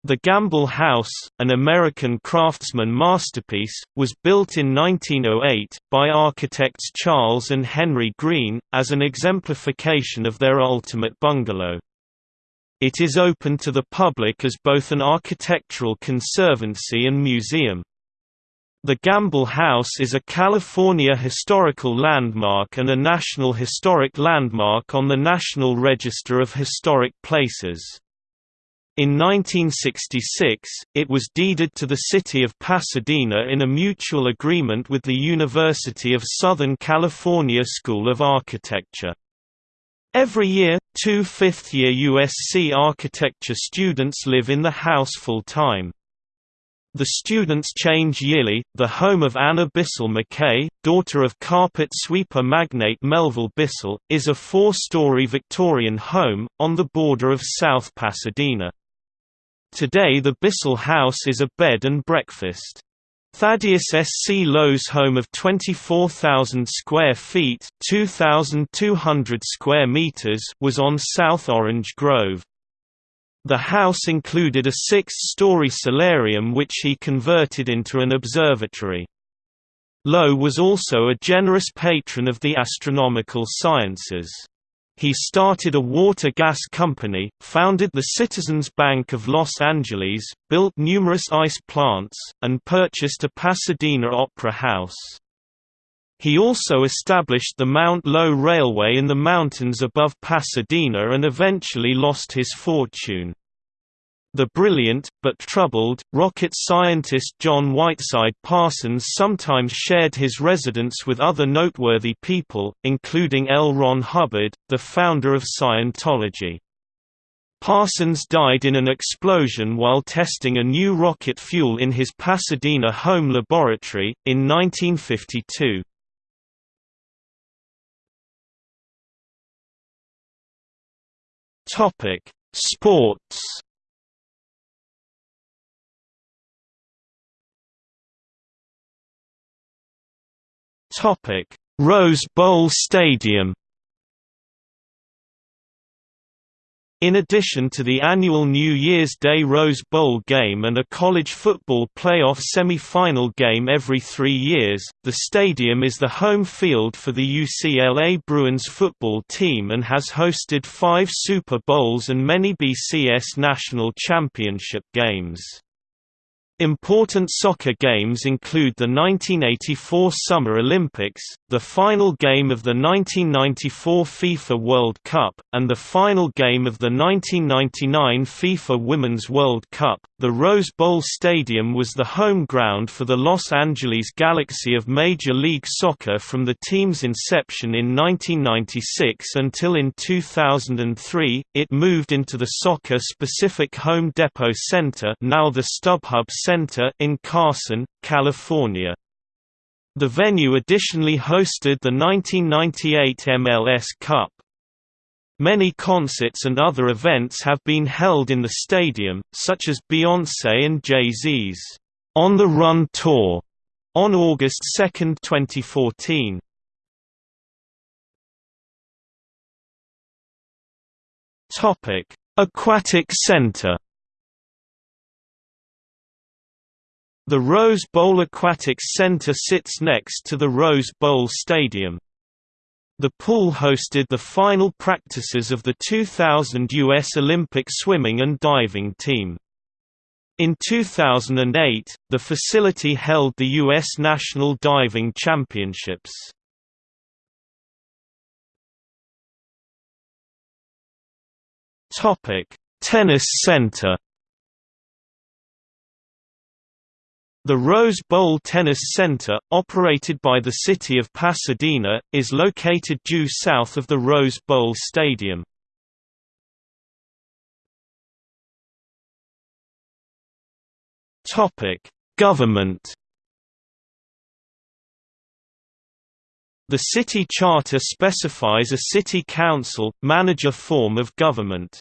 The Gamble House, an American craftsman masterpiece, was built in 1908, by architects Charles and Henry Greene, as an exemplification of their ultimate bungalow. It is open to the public as both an architectural conservancy and museum. The Gamble House is a California Historical Landmark and a National Historic Landmark on the National Register of Historic Places. In 1966, it was deeded to the city of Pasadena in a mutual agreement with the University of Southern California School of Architecture. Every year, two fifth-year USC architecture students live in the house full-time. The students change yearly. The home of Anna Bissell McKay, daughter of carpet sweeper magnate Melville Bissell, is a four-story Victorian home, on the border of South Pasadena. Today the Bissell House is a bed and breakfast. Thaddeus S. C. Lowe's home of 24,000 square feet 2,200 square meters was on South Orange Grove. The house included a six-story solarium which he converted into an observatory. Lowe was also a generous patron of the astronomical sciences. He started a water-gas company, founded the Citizens Bank of Los Angeles, built numerous ice plants, and purchased a Pasadena Opera House. He also established the Mount Lowe Railway in the mountains above Pasadena and eventually lost his fortune. The brilliant, but troubled, rocket scientist John Whiteside Parsons sometimes shared his residence with other noteworthy people, including L. Ron Hubbard, the founder of Scientology. Parsons died in an explosion while testing a new rocket fuel in his Pasadena home laboratory, in 1952. Sports Rose Bowl Stadium. In addition to the annual New Year's Day Rose Bowl game and a college football playoff semi-final game every three years, the stadium is the home field for the UCLA Bruins football team and has hosted five Super Bowls and many BCS national championship games. Important soccer games include the 1984 Summer Olympics, the final game of the 1994 FIFA World Cup, and the final game of the 1999 FIFA Women's World Cup. The Rose Bowl Stadium was the home ground for the Los Angeles Galaxy of Major League Soccer from the team's inception in 1996 until in 2003, it moved into the soccer-specific Home Depot Center now the StubHub Center Center in Carson, California. The venue additionally hosted the 1998 MLS Cup. Many concerts and other events have been held in the stadium, such as Beyoncé and Jay-Z's On the Run Tour on August 2, 2014. Topic: Aquatic Center The Rose Bowl Aquatics Center sits next to the Rose Bowl Stadium. The pool hosted the final practices of the 2000 U.S. Olympic swimming and diving team. In 2008, the facility held the U.S. National Diving Championships. Tennis Center The Rose Bowl Tennis Center, operated by the City of Pasadena, is located due south of the Rose Bowl Stadium. Government The city charter specifies a city council, manager form of government.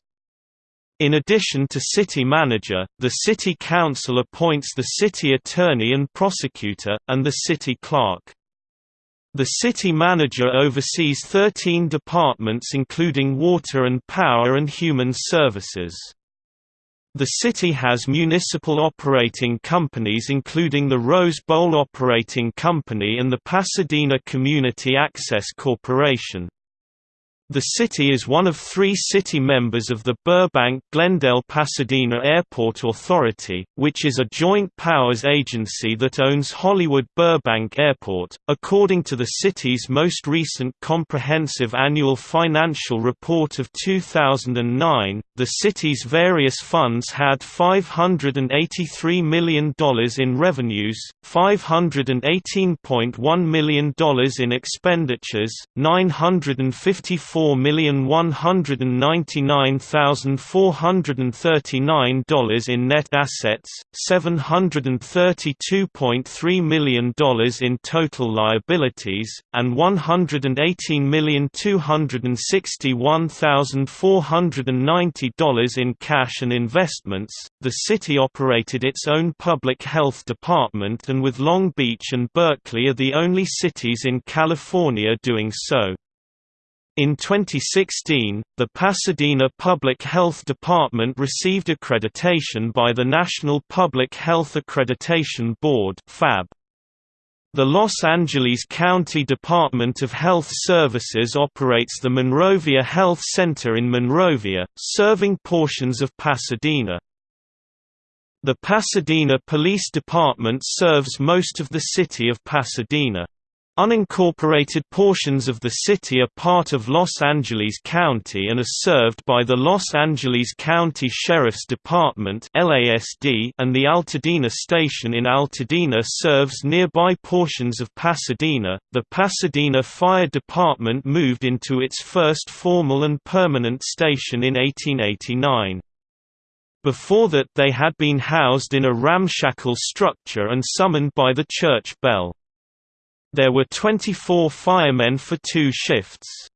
In addition to city manager, the city council appoints the city attorney and prosecutor, and the city clerk. The city manager oversees 13 departments including water and power and human services. The city has municipal operating companies including the Rose Bowl Operating Company and the Pasadena Community Access Corporation. The city is one of three city members of the Burbank-Glendale-Pasadena Airport Authority, which is a joint powers agency that owns Hollywood-Burbank Airport. According to the city's most recent comprehensive annual financial report of 2009, the city's various funds had $583 million in revenues, $518.1 million in expenditures, 954 $4,199,439 in net assets, $732.3 million in total liabilities, and $118,261,490 in cash and investments. The city operated its own public health department and with Long Beach and Berkeley are the only cities in California doing so. In 2016, the Pasadena Public Health Department received accreditation by the National Public Health Accreditation Board. The Los Angeles County Department of Health Services operates the Monrovia Health Center in Monrovia, serving portions of Pasadena. The Pasadena Police Department serves most of the city of Pasadena. Unincorporated portions of the city are part of Los Angeles County and are served by the Los Angeles County Sheriff's Department and the Altadena station in Altadena serves nearby portions of Pasadena. The Pasadena Fire Department moved into its first formal and permanent station in 1889. Before that they had been housed in a ramshackle structure and summoned by the church bell. There were 24 firemen for two shifts.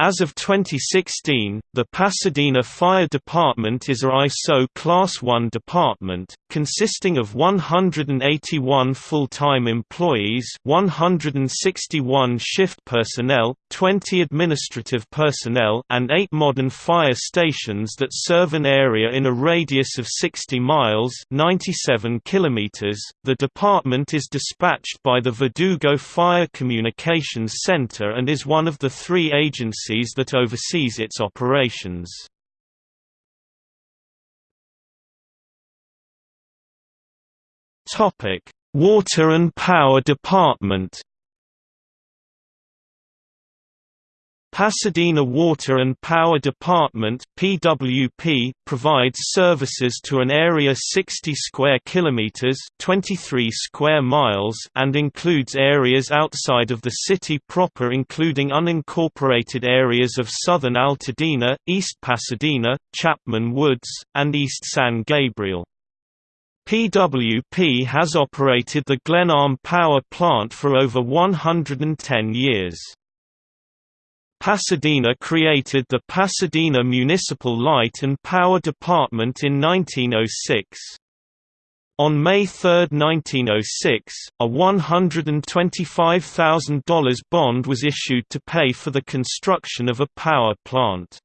As of 2016, the Pasadena Fire Department is a ISO Class 1 department, consisting of 181 full-time employees 161 shift personnel, 20 administrative personnel and 8 modern fire stations that serve an area in a radius of 60 miles 97 kilometers. .The department is dispatched by the Verdugo Fire Communications Center and is one of the three agencies agencies that oversees its operations. Water and Power Department Pasadena Water and Power Department (PWP) provides services to an area 60 square kilometers (23 square miles) and includes areas outside of the city proper including unincorporated areas of southern Altadena, East Pasadena, Chapman Woods, and East San Gabriel. PWP has operated the Glenarm Power Plant for over 110 years. Pasadena created the Pasadena Municipal Light and Power Department in 1906. On May 3, 1906, a $125,000 bond was issued to pay for the construction of a power plant.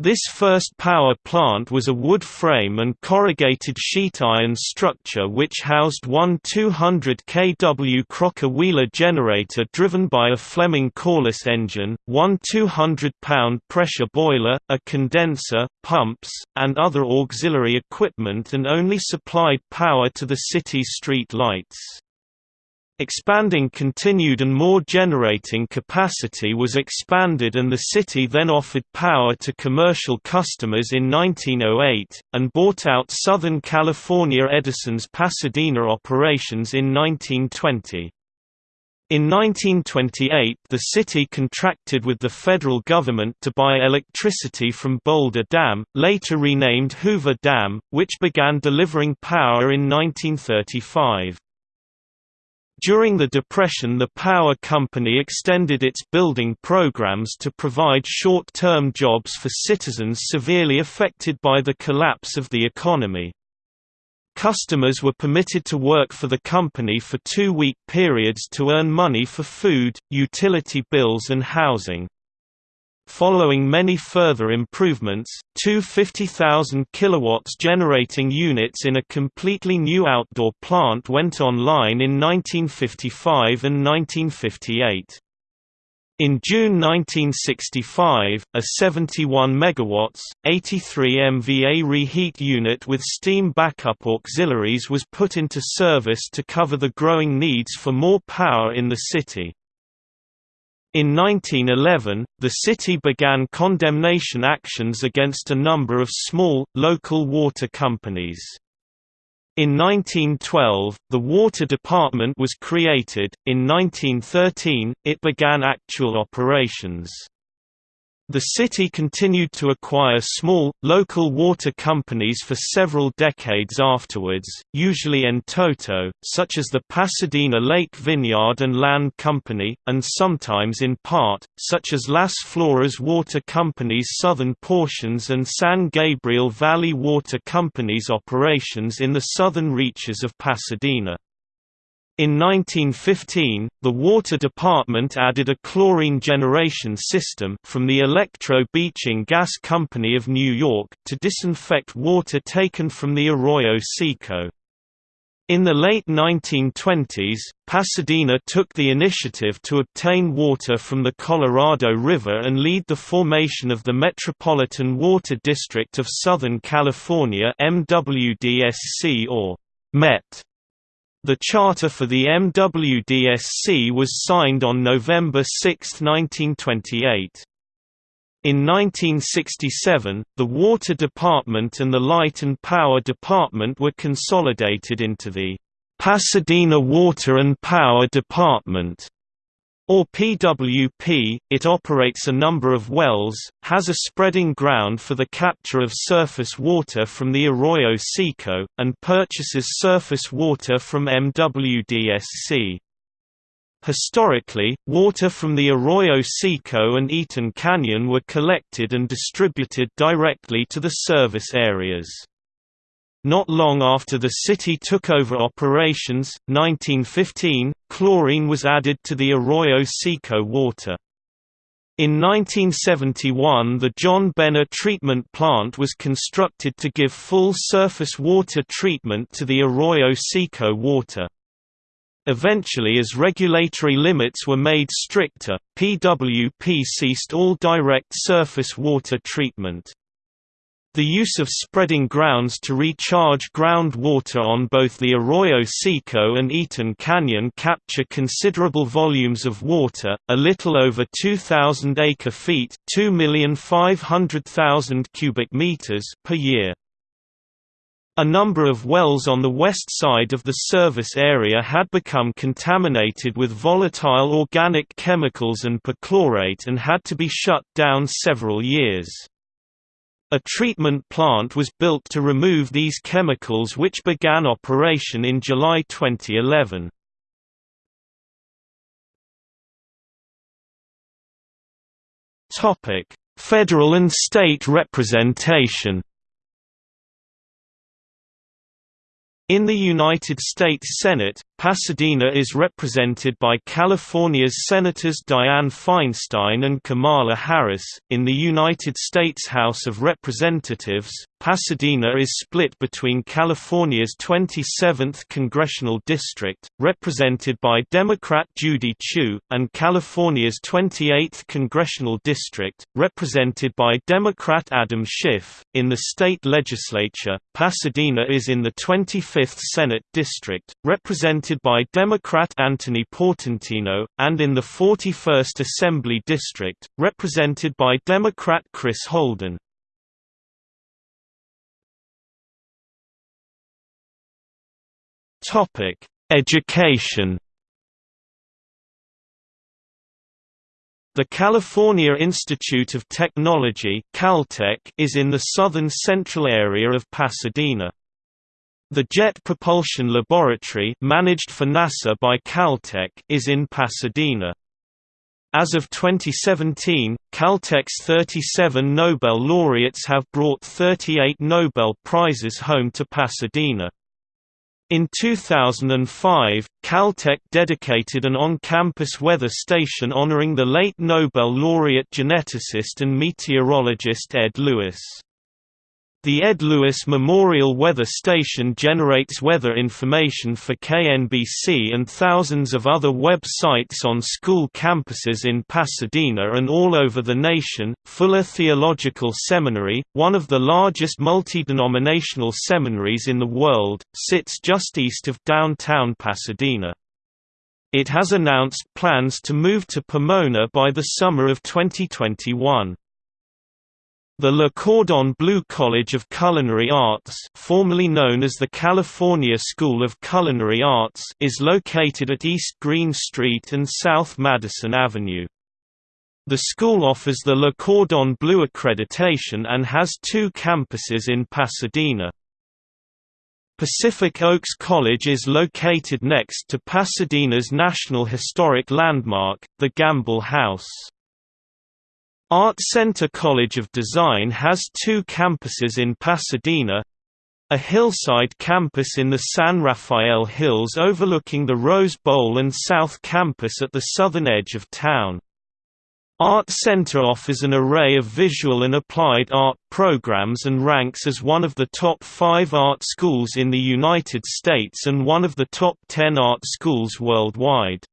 This first power plant was a wood frame and corrugated sheet iron structure which housed one 200 kW Crocker-Wheeler generator driven by a Fleming Corliss engine, one 200-pound pressure boiler, a condenser, pumps, and other auxiliary equipment and only supplied power to the city's street lights. Expanding continued and more generating capacity was expanded and the city then offered power to commercial customers in 1908, and bought out Southern California Edison's Pasadena operations in 1920. In 1928 the city contracted with the federal government to buy electricity from Boulder Dam, later renamed Hoover Dam, which began delivering power in 1935. During the Depression the power company extended its building programs to provide short-term jobs for citizens severely affected by the collapse of the economy. Customers were permitted to work for the company for two-week periods to earn money for food, utility bills and housing. Following many further improvements, two 50,000 kW generating units in a completely new outdoor plant went online in 1955 and 1958. In June 1965, a 71 MW, 83 MVA reheat unit with steam backup auxiliaries was put into service to cover the growing needs for more power in the city. In 1911, the city began condemnation actions against a number of small, local water companies. In 1912, the Water Department was created, in 1913, it began actual operations. The city continued to acquire small, local water companies for several decades afterwards, usually in toto, such as the Pasadena Lake Vineyard and Land Company, and sometimes in part, such as Las Flores Water Company's southern portions and San Gabriel Valley Water Company's operations in the southern reaches of Pasadena. In 1915, the Water Department added a chlorine generation system from the Electro Bleaching Gas Company of New York to disinfect water taken from the Arroyo Seco. In the late 1920s, Pasadena took the initiative to obtain water from the Colorado River and lead the formation of the Metropolitan Water District of Southern California MWDSC or MET. The charter for the MWDSC was signed on November 6, 1928. In 1967, the Water Department and the Light and Power Department were consolidated into the Pasadena Water and Power Department or PWP, it operates a number of wells, has a spreading ground for the capture of surface water from the Arroyo Seco, and purchases surface water from MWDSC. Historically, water from the Arroyo Seco and Eaton Canyon were collected and distributed directly to the service areas. Not long after the city took over operations, 1915, chlorine was added to the Arroyo Seco water. In 1971 the John Benner treatment plant was constructed to give full surface water treatment to the Arroyo Seco water. Eventually as regulatory limits were made stricter, PWP ceased all direct surface water treatment. The use of spreading grounds to recharge groundwater on both the Arroyo Seco and Eaton Canyon capture considerable volumes of water, a little over 2,000 acre-feet cubic meters per year. A number of wells on the west side of the service area had become contaminated with volatile organic chemicals and perchlorate and had to be shut down several years. A treatment plant was built to remove these chemicals which began operation in July 2011. Topic: Federal and state representation In the United States Senate, Pasadena is represented by California's Senators Dianne Feinstein and Kamala Harris. In the United States House of Representatives, Pasadena is split between California's 27th congressional district, represented by Democrat Judy Chu, and California's 28th congressional district, represented by Democrat Adam Schiff. In the state legislature, Pasadena is in the 25th Senate district, represented by Democrat Anthony Portantino, and in the 41st Assembly district, represented by Democrat Chris Holden. Education. The California Institute of Technology Caltech is in the southern central area of Pasadena. The Jet Propulsion Laboratory managed for NASA by Caltech is in Pasadena. As of 2017, Caltech's 37 Nobel laureates have brought 38 Nobel Prizes home to Pasadena. In 2005, Caltech dedicated an on-campus weather station honoring the late Nobel laureate geneticist and meteorologist Ed Lewis. The Ed Lewis Memorial Weather Station generates weather information for KNBC and thousands of other web sites on school campuses in Pasadena and all over the nation. Fuller Theological Seminary, one of the largest multi-denominational seminaries in the world, sits just east of downtown Pasadena. It has announced plans to move to Pomona by the summer of 2021. The Le Cordon Bleu College of Culinary Arts formerly known as the California School of Culinary Arts is located at East Green Street and South Madison Avenue. The school offers the Le Cordon Bleu accreditation and has two campuses in Pasadena. Pacific Oaks College is located next to Pasadena's National Historic Landmark, the Gamble House. Art Center College of Design has two campuses in Pasadena, a hillside campus in the San Rafael Hills overlooking the Rose Bowl and South Campus at the southern edge of town. Art Center offers an array of visual and applied art programs and ranks as one of the top five art schools in the United States and one of the top ten art schools worldwide.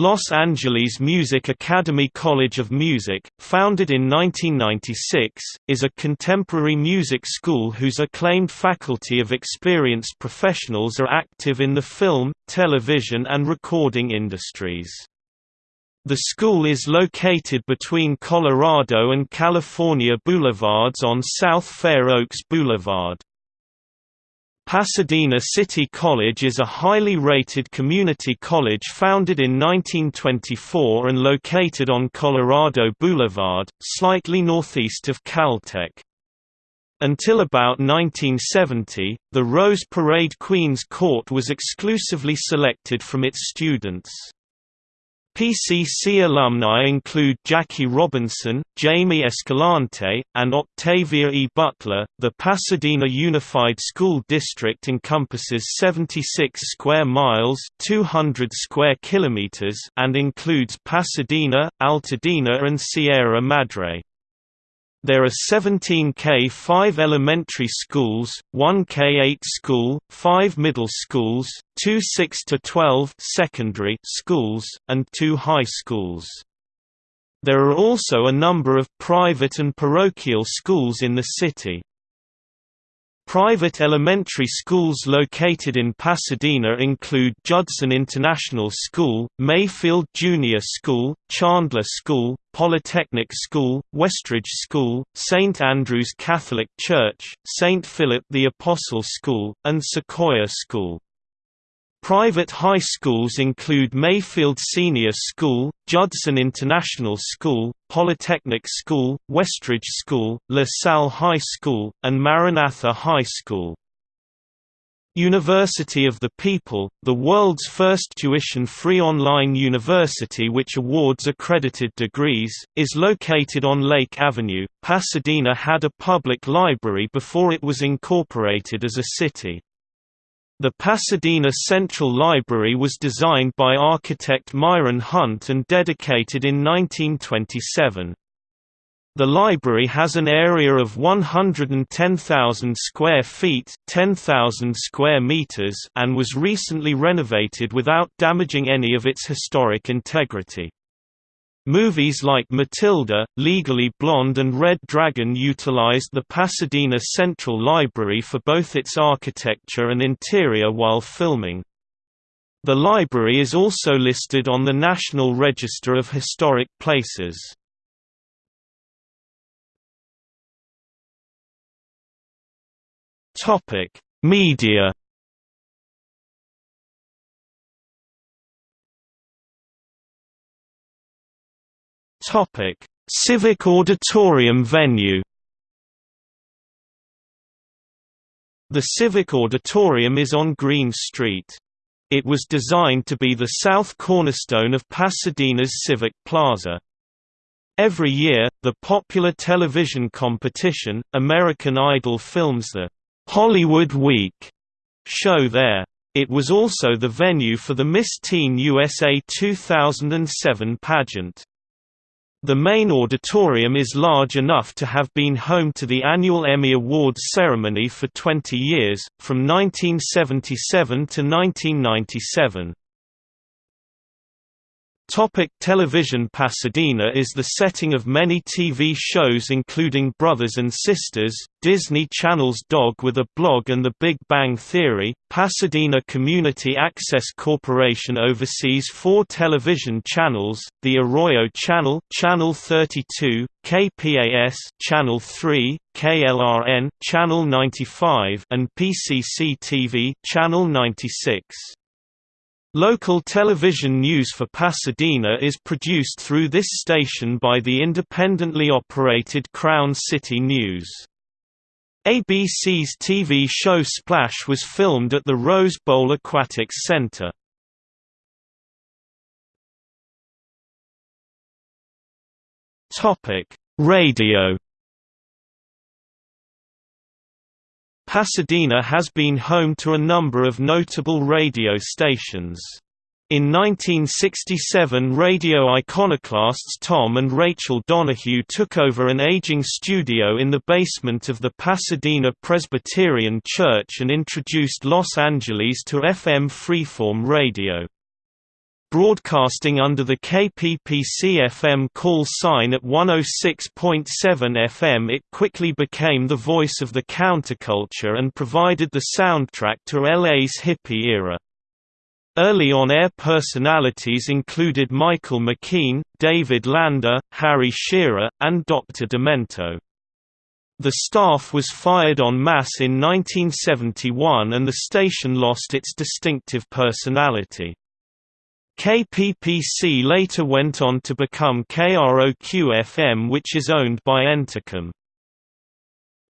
Los Angeles Music Academy College of Music, founded in 1996, is a contemporary music school whose acclaimed faculty of experienced professionals are active in the film, television and recording industries. The school is located between Colorado and California Boulevards on South Fair Oaks Boulevard. Pasadena City College is a highly rated community college founded in 1924 and located on Colorado Boulevard, slightly northeast of Caltech. Until about 1970, the Rose Parade Queen's Court was exclusively selected from its students. PCC alumni include Jackie Robinson, Jamie Escalante, and Octavia E. Butler. The Pasadena Unified School District encompasses 76 square miles (200 square kilometers) and includes Pasadena, Altadena, and Sierra Madre. There are 17 K-5 elementary schools, 1 K-8 school, 5 middle schools, 2 6–12 secondary schools, and 2 high schools. There are also a number of private and parochial schools in the city. Private elementary schools located in Pasadena include Judson International School, Mayfield Junior School, Chandler School, Polytechnic School, Westridge School, St. Andrew's Catholic Church, St. Philip the Apostle School, and Sequoia School. Private high schools include Mayfield Senior School, Judson International School, Polytechnic School, Westridge School, La Salle High School, and Maranatha High School. University of the People, the world's first tuition-free online university which awards accredited degrees, is located on Lake Avenue. Pasadena had a public library before it was incorporated as a city. The Pasadena Central Library was designed by architect Myron Hunt and dedicated in 1927. The library has an area of 110,000 square feet, 10,000 square meters, and was recently renovated without damaging any of its historic integrity. Movies like Matilda, Legally Blonde and Red Dragon utilized the Pasadena Central Library for both its architecture and interior while filming. The library is also listed on the National Register of Historic Places. Media. Topic: Civic Auditorium venue. The Civic Auditorium is on Green Street. It was designed to be the south cornerstone of Pasadena's Civic Plaza. Every year, the popular television competition, American Idol films the Hollywood Week show there. It was also the venue for the Miss Teen USA 2007 pageant. The main auditorium is large enough to have been home to the annual Emmy Awards ceremony for 20 years, from 1977 to 1997. Topic television Pasadena is the setting of many TV shows including Brothers and Sisters, Disney Channel's Dog with a Blog and The Big Bang Theory. Pasadena Community Access Corporation oversees four television channels, the Arroyo Channel, Channel 32, KPAS, Channel 3, KLRN, Channel 95, and PCC TV, Channel 96. Local television news for Pasadena is produced through this station by the independently operated Crown City News. ABC's TV show Splash was filmed at the Rose Bowl Aquatics Center. Radio Pasadena has been home to a number of notable radio stations. In 1967 radio iconoclasts Tom and Rachel Donahue took over an aging studio in the basement of the Pasadena Presbyterian Church and introduced Los Angeles to FM freeform radio. Broadcasting under the KPPC-FM call sign at 106.7 FM it quickly became the voice of the counterculture and provided the soundtrack to LA's hippie era. Early on-air personalities included Michael McKean, David Lander, Harry Shearer, and Dr. Demento. The staff was fired en masse in 1971 and the station lost its distinctive personality. KPPC later went on to become KROQ-FM which is owned by Entercom.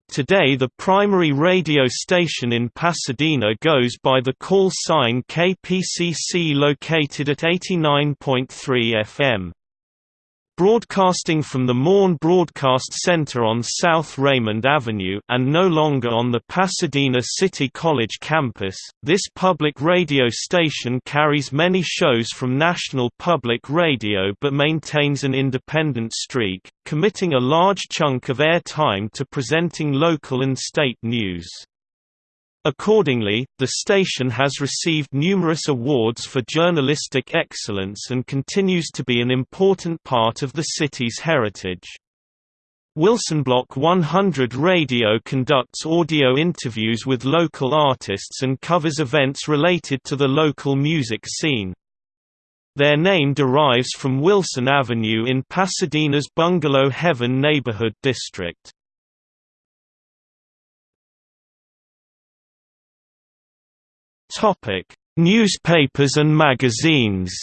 Today the primary radio station in Pasadena goes by the call sign KPCC located at 89.3 FM. Broadcasting from the Mohn Broadcast Center on South Raymond Avenue and no longer on the Pasadena City College campus, this public radio station carries many shows from National Public Radio but maintains an independent streak, committing a large chunk of air time to presenting local and state news. Accordingly, the station has received numerous awards for journalistic excellence and continues to be an important part of the city's heritage. Wilsonblock 100 Radio conducts audio interviews with local artists and covers events related to the local music scene. Their name derives from Wilson Avenue in Pasadena's Bungalow Heaven neighborhood district. Topic: Newspapers and magazines.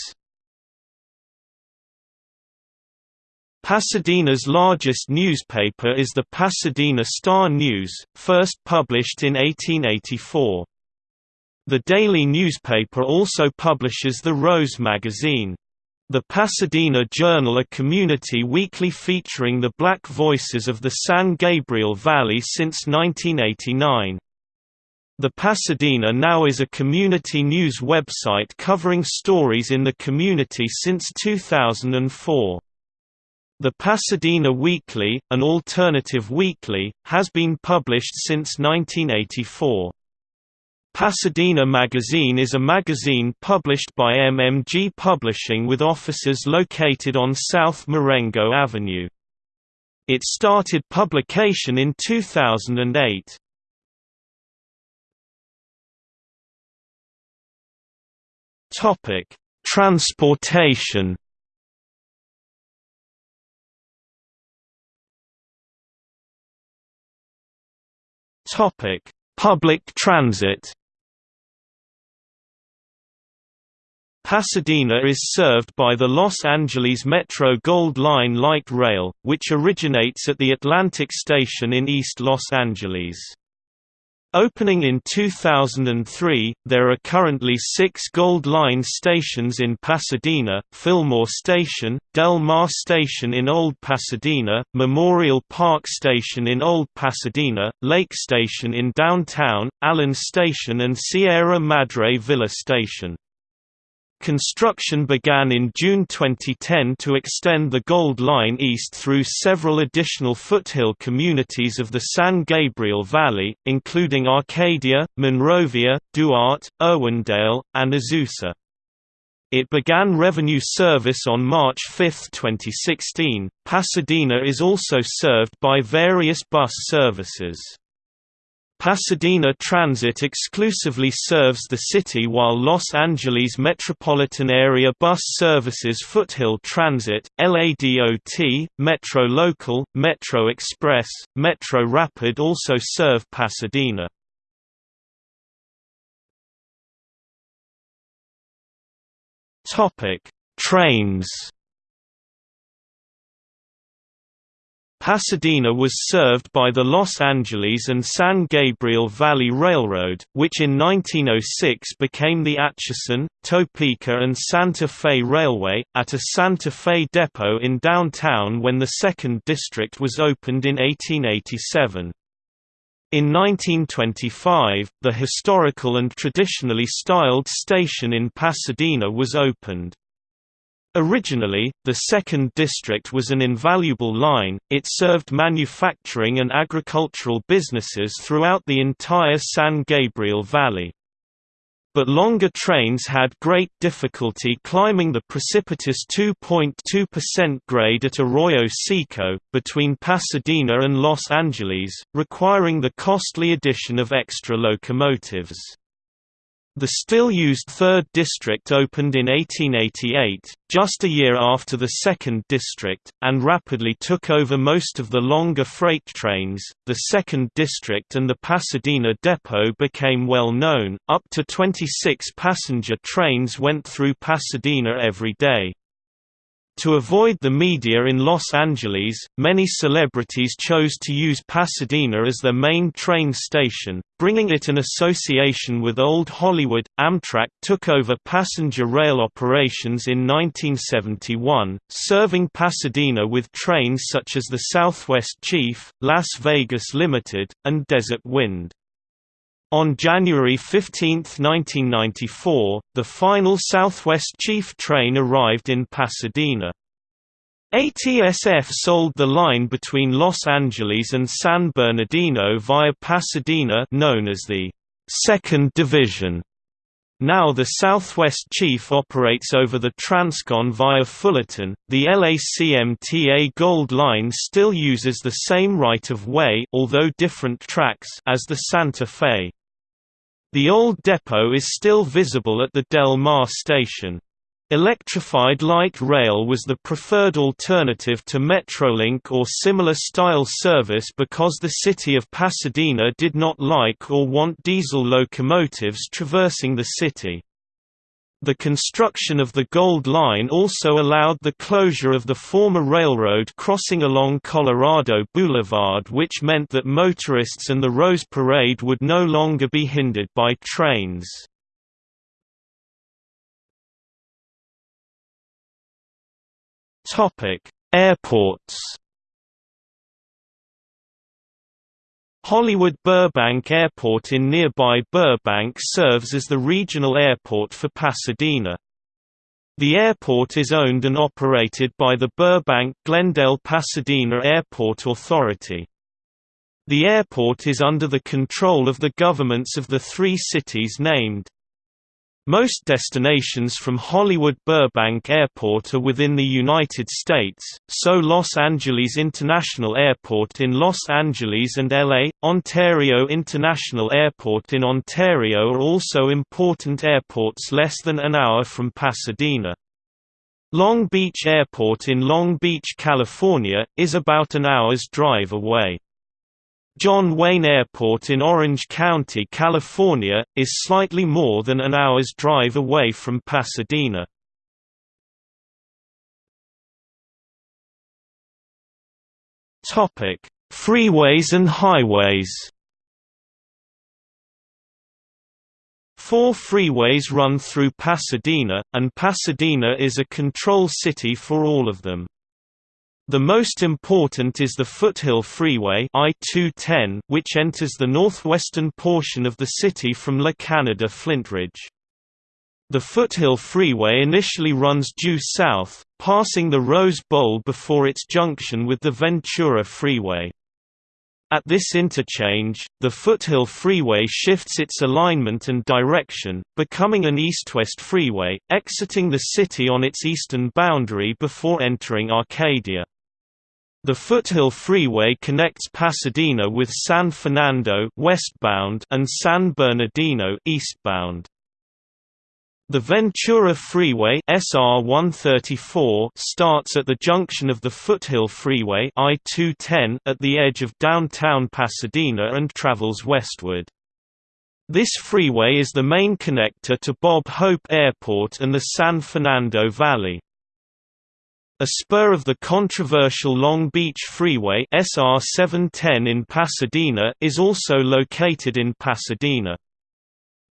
Pasadena's largest newspaper is the Pasadena Star News, first published in 1884. The daily newspaper also publishes the Rose magazine. The Pasadena Journal a community weekly featuring the black voices of the San Gabriel Valley since 1989. The Pasadena Now is a community news website covering stories in the community since 2004. The Pasadena Weekly, an alternative weekly, has been published since 1984. Pasadena Magazine is a magazine published by MMG Publishing with offices located on South Marengo Avenue. It started publication in 2008. Topic: Transportation Topic: Public transit. Pasadena is served by the Los Angeles Metro Gold Line light rail, which originates at the Atlantic Station in East Los Angeles. Opening in 2003, there are currently six Gold Line stations in Pasadena, Fillmore Station, Del Mar Station in Old Pasadena, Memorial Park Station in Old Pasadena, Lake Station in downtown, Allen Station and Sierra Madre Villa Station. Construction began in June 2010 to extend the Gold Line east through several additional foothill communities of the San Gabriel Valley, including Arcadia, Monrovia, Duarte, Irwindale, and Azusa. It began revenue service on March 5, 2016. Pasadena is also served by various bus services. Pasadena Transit exclusively serves the city while Los Angeles metropolitan area bus services Foothill Transit, LADOT, Metro Local, Metro Express, Metro Rapid also serve Pasadena. Trains Pasadena was served by the Los Angeles and San Gabriel Valley Railroad, which in 1906 became the Atchison, Topeka and Santa Fe Railway, at a Santa Fe depot in downtown when the Second District was opened in 1887. In 1925, the historical and traditionally styled station in Pasadena was opened. Originally, the second district was an invaluable line, it served manufacturing and agricultural businesses throughout the entire San Gabriel Valley. But longer trains had great difficulty climbing the precipitous 2.2% grade at Arroyo Seco, between Pasadena and Los Angeles, requiring the costly addition of extra locomotives. The still-used 3rd District opened in 1888, just a year after the 2nd District, and rapidly took over most of the longer freight trains. The 2nd District and the Pasadena Depot became well known, up to 26 passenger trains went through Pasadena every day. To avoid the media in Los Angeles, many celebrities chose to use Pasadena as their main train station, bringing it an association with Old Hollywood. Amtrak took over passenger rail operations in 1971, serving Pasadena with trains such as the Southwest Chief, Las Vegas Limited, and Desert Wind. On January 15, 1994, the final Southwest Chief train arrived in Pasadena. ATSF sold the line between Los Angeles and San Bernardino via Pasadena known as the Second Division. Now the Southwest Chief operates over the Transcon via Fullerton. The LACMTA Gold Line still uses the same right-of-way although different tracks as the Santa Fe. The old depot is still visible at the Del Mar station. Electrified light rail was the preferred alternative to Metrolink or similar style service because the city of Pasadena did not like or want diesel locomotives traversing the city. The construction of the Gold Line also allowed the closure of the former railroad crossing along Colorado Boulevard which meant that motorists and the Rose Parade would no longer be hindered by trains. Airports Hollywood Burbank Airport in nearby Burbank serves as the regional airport for Pasadena. The airport is owned and operated by the Burbank-Glendale-Pasadena Airport Authority. The airport is under the control of the governments of the three cities named. Most destinations from Hollywood-Burbank Airport are within the United States, so Los Angeles International Airport in Los Angeles and LA, Ontario International Airport in Ontario are also important airports less than an hour from Pasadena. Long Beach Airport in Long Beach, California, is about an hour's drive away. John Wayne Airport in Orange County, California, is slightly more than an hour's drive away from Pasadena. Topic: Freeways and highways. Four freeways run through Pasadena, and Pasadena is a control city for all of them. The most important is the Foothill Freeway I-210, which enters the northwestern portion of the city from La Canada Flintridge. The Foothill Freeway initially runs due south, passing the Rose Bowl before its junction with the Ventura Freeway. At this interchange, the Foothill Freeway shifts its alignment and direction, becoming an east-west freeway, exiting the city on its eastern boundary before entering Arcadia. The Foothill Freeway connects Pasadena with San Fernando westbound and San Bernardino eastbound. The Ventura Freeway SR 134 starts at the junction of the Foothill Freeway I-210 at the edge of downtown Pasadena and travels westward. This freeway is the main connector to Bob Hope Airport and the San Fernando Valley. A spur of the controversial Long Beach Freeway SR 710 in Pasadena is also located in Pasadena.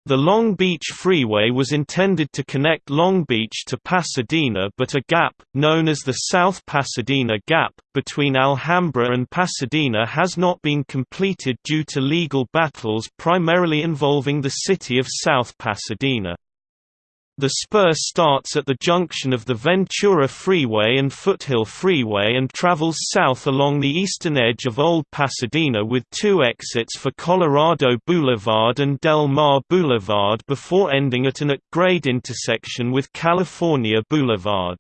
The Long Beach Freeway was intended to connect Long Beach to Pasadena but a gap, known as the South Pasadena Gap, between Alhambra and Pasadena has not been completed due to legal battles primarily involving the city of South Pasadena. The spur starts at the junction of the Ventura Freeway and Foothill Freeway and travels south along the eastern edge of Old Pasadena with two exits for Colorado Boulevard and Del Mar Boulevard before ending at an at-grade intersection with California Boulevard.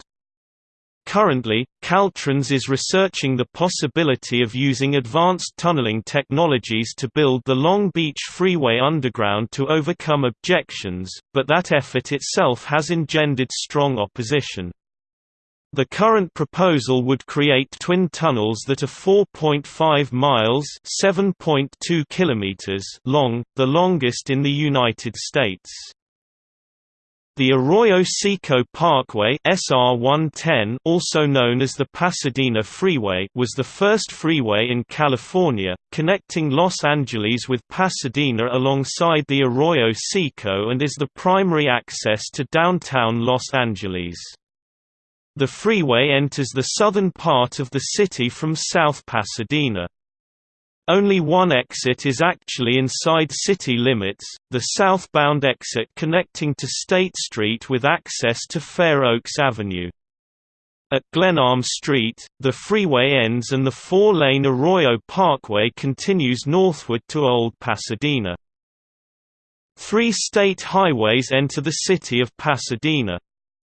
Currently, Caltrans is researching the possibility of using advanced tunneling technologies to build the Long Beach Freeway underground to overcome objections, but that effort itself has engendered strong opposition. The current proposal would create twin tunnels that are 4.5 miles (7.2 kilometers) long, the longest in the United States. The Arroyo Seco Parkway SR-110 also known as the Pasadena Freeway was the first freeway in California, connecting Los Angeles with Pasadena alongside the Arroyo Seco and is the primary access to downtown Los Angeles. The freeway enters the southern part of the city from South Pasadena. Only one exit is actually inside city limits, the southbound exit connecting to State Street with access to Fair Oaks Avenue. At Glenarm Street, the freeway ends and the four-lane Arroyo Parkway continues northward to Old Pasadena. Three state highways enter the city of Pasadena.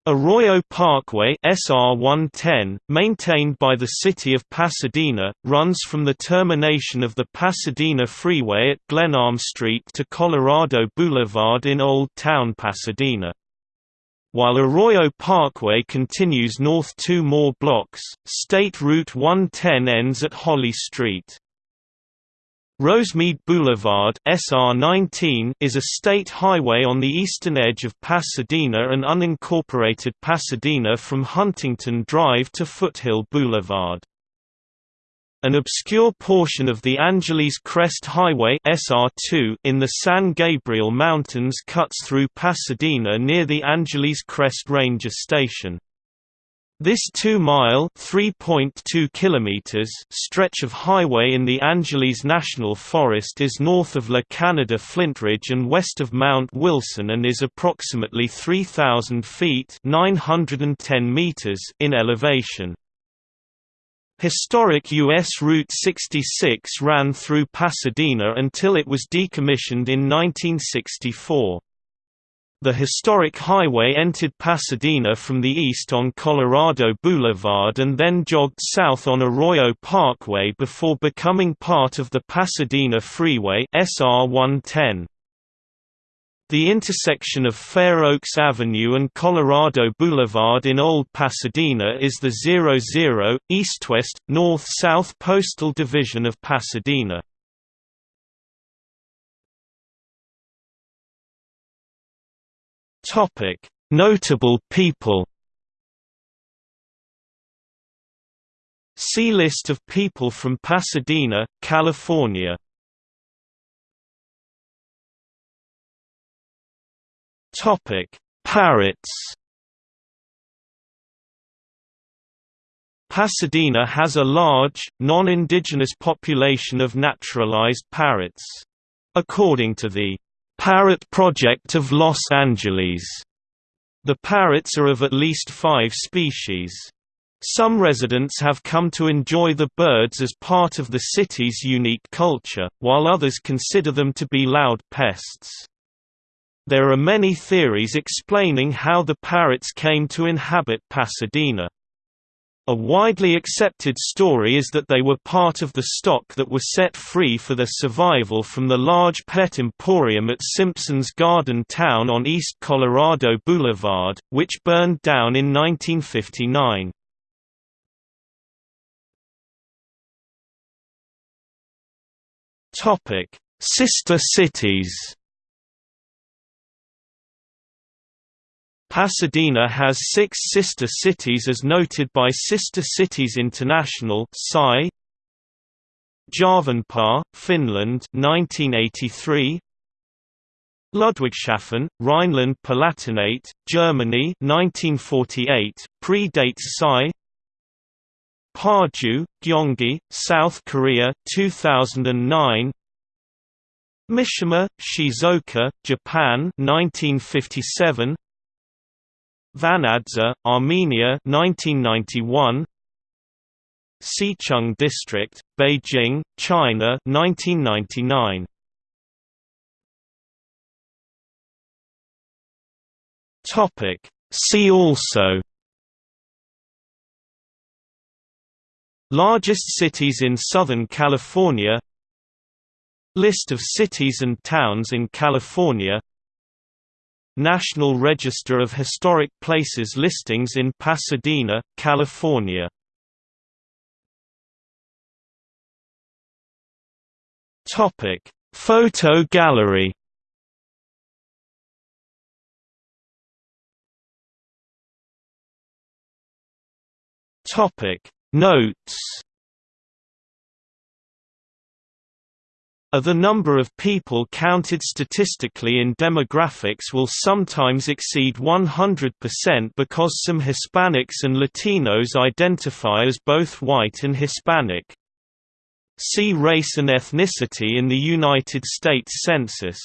Arroyo Parkway SR 110, maintained by the City of Pasadena, runs from the termination of the Pasadena Freeway at Glenarm Street to Colorado Boulevard in Old Town Pasadena. While Arroyo Parkway continues north two more blocks, State Route 110 ends at Holly Street. Rosemead Boulevard SR19 is a state highway on the eastern edge of Pasadena and unincorporated Pasadena from Huntington Drive to Foothill Boulevard. An obscure portion of the Angeles Crest Highway SR2 in the San Gabriel Mountains cuts through Pasadena near the Angeles Crest Ranger Station. This 2-mile (3.2 kilometers) stretch of highway in the Angeles National Forest is north of La Canada Flintridge and west of Mount Wilson and is approximately 3,000 feet (910 meters) in elevation. Historic U.S. Route 66 ran through Pasadena until it was decommissioned in 1964. The historic highway entered Pasadena from the east on Colorado Boulevard and then jogged south on Arroyo Parkway before becoming part of the Pasadena Freeway SR 110. The intersection of Fair Oaks Avenue and Colorado Boulevard in Old Pasadena is the 00, east-west, north-south postal division of Pasadena. Topic: Notable people. See list of people from Pasadena, California. Topic: Parrots. Pasadena has a large, non-indigenous population of naturalized parrots. According to the Parrot Project of Los Angeles. The parrots are of at least five species. Some residents have come to enjoy the birds as part of the city's unique culture, while others consider them to be loud pests. There are many theories explaining how the parrots came to inhabit Pasadena. A widely accepted story is that they were part of the stock that were set free for their survival from the large pet emporium at Simpson's Garden Town on East Colorado Boulevard, which burned down in 1959. Sister cities Pasadena has six sister cities as noted by Sister Cities International. Järvenpää, Finland 1983 Ludwigshafen, Rhineland-Palatinate, Germany 1948, predates SCI Paju, Gyeonggi, South Korea 2009 Mishima, Shizuoka, Japan 1957 Vanadzor, Armenia 1991 Xicheng District, Beijing, China 1999 Topic. See also. Largest cities in Southern California. List of cities and towns in California National Register of Historic Places listings in Pasadena, California Topic: Photo gallery. Topic: Notes A the number of people counted statistically in demographics will sometimes exceed 100% because some Hispanics and Latinos identify as both white and Hispanic. See race and ethnicity in the United States Census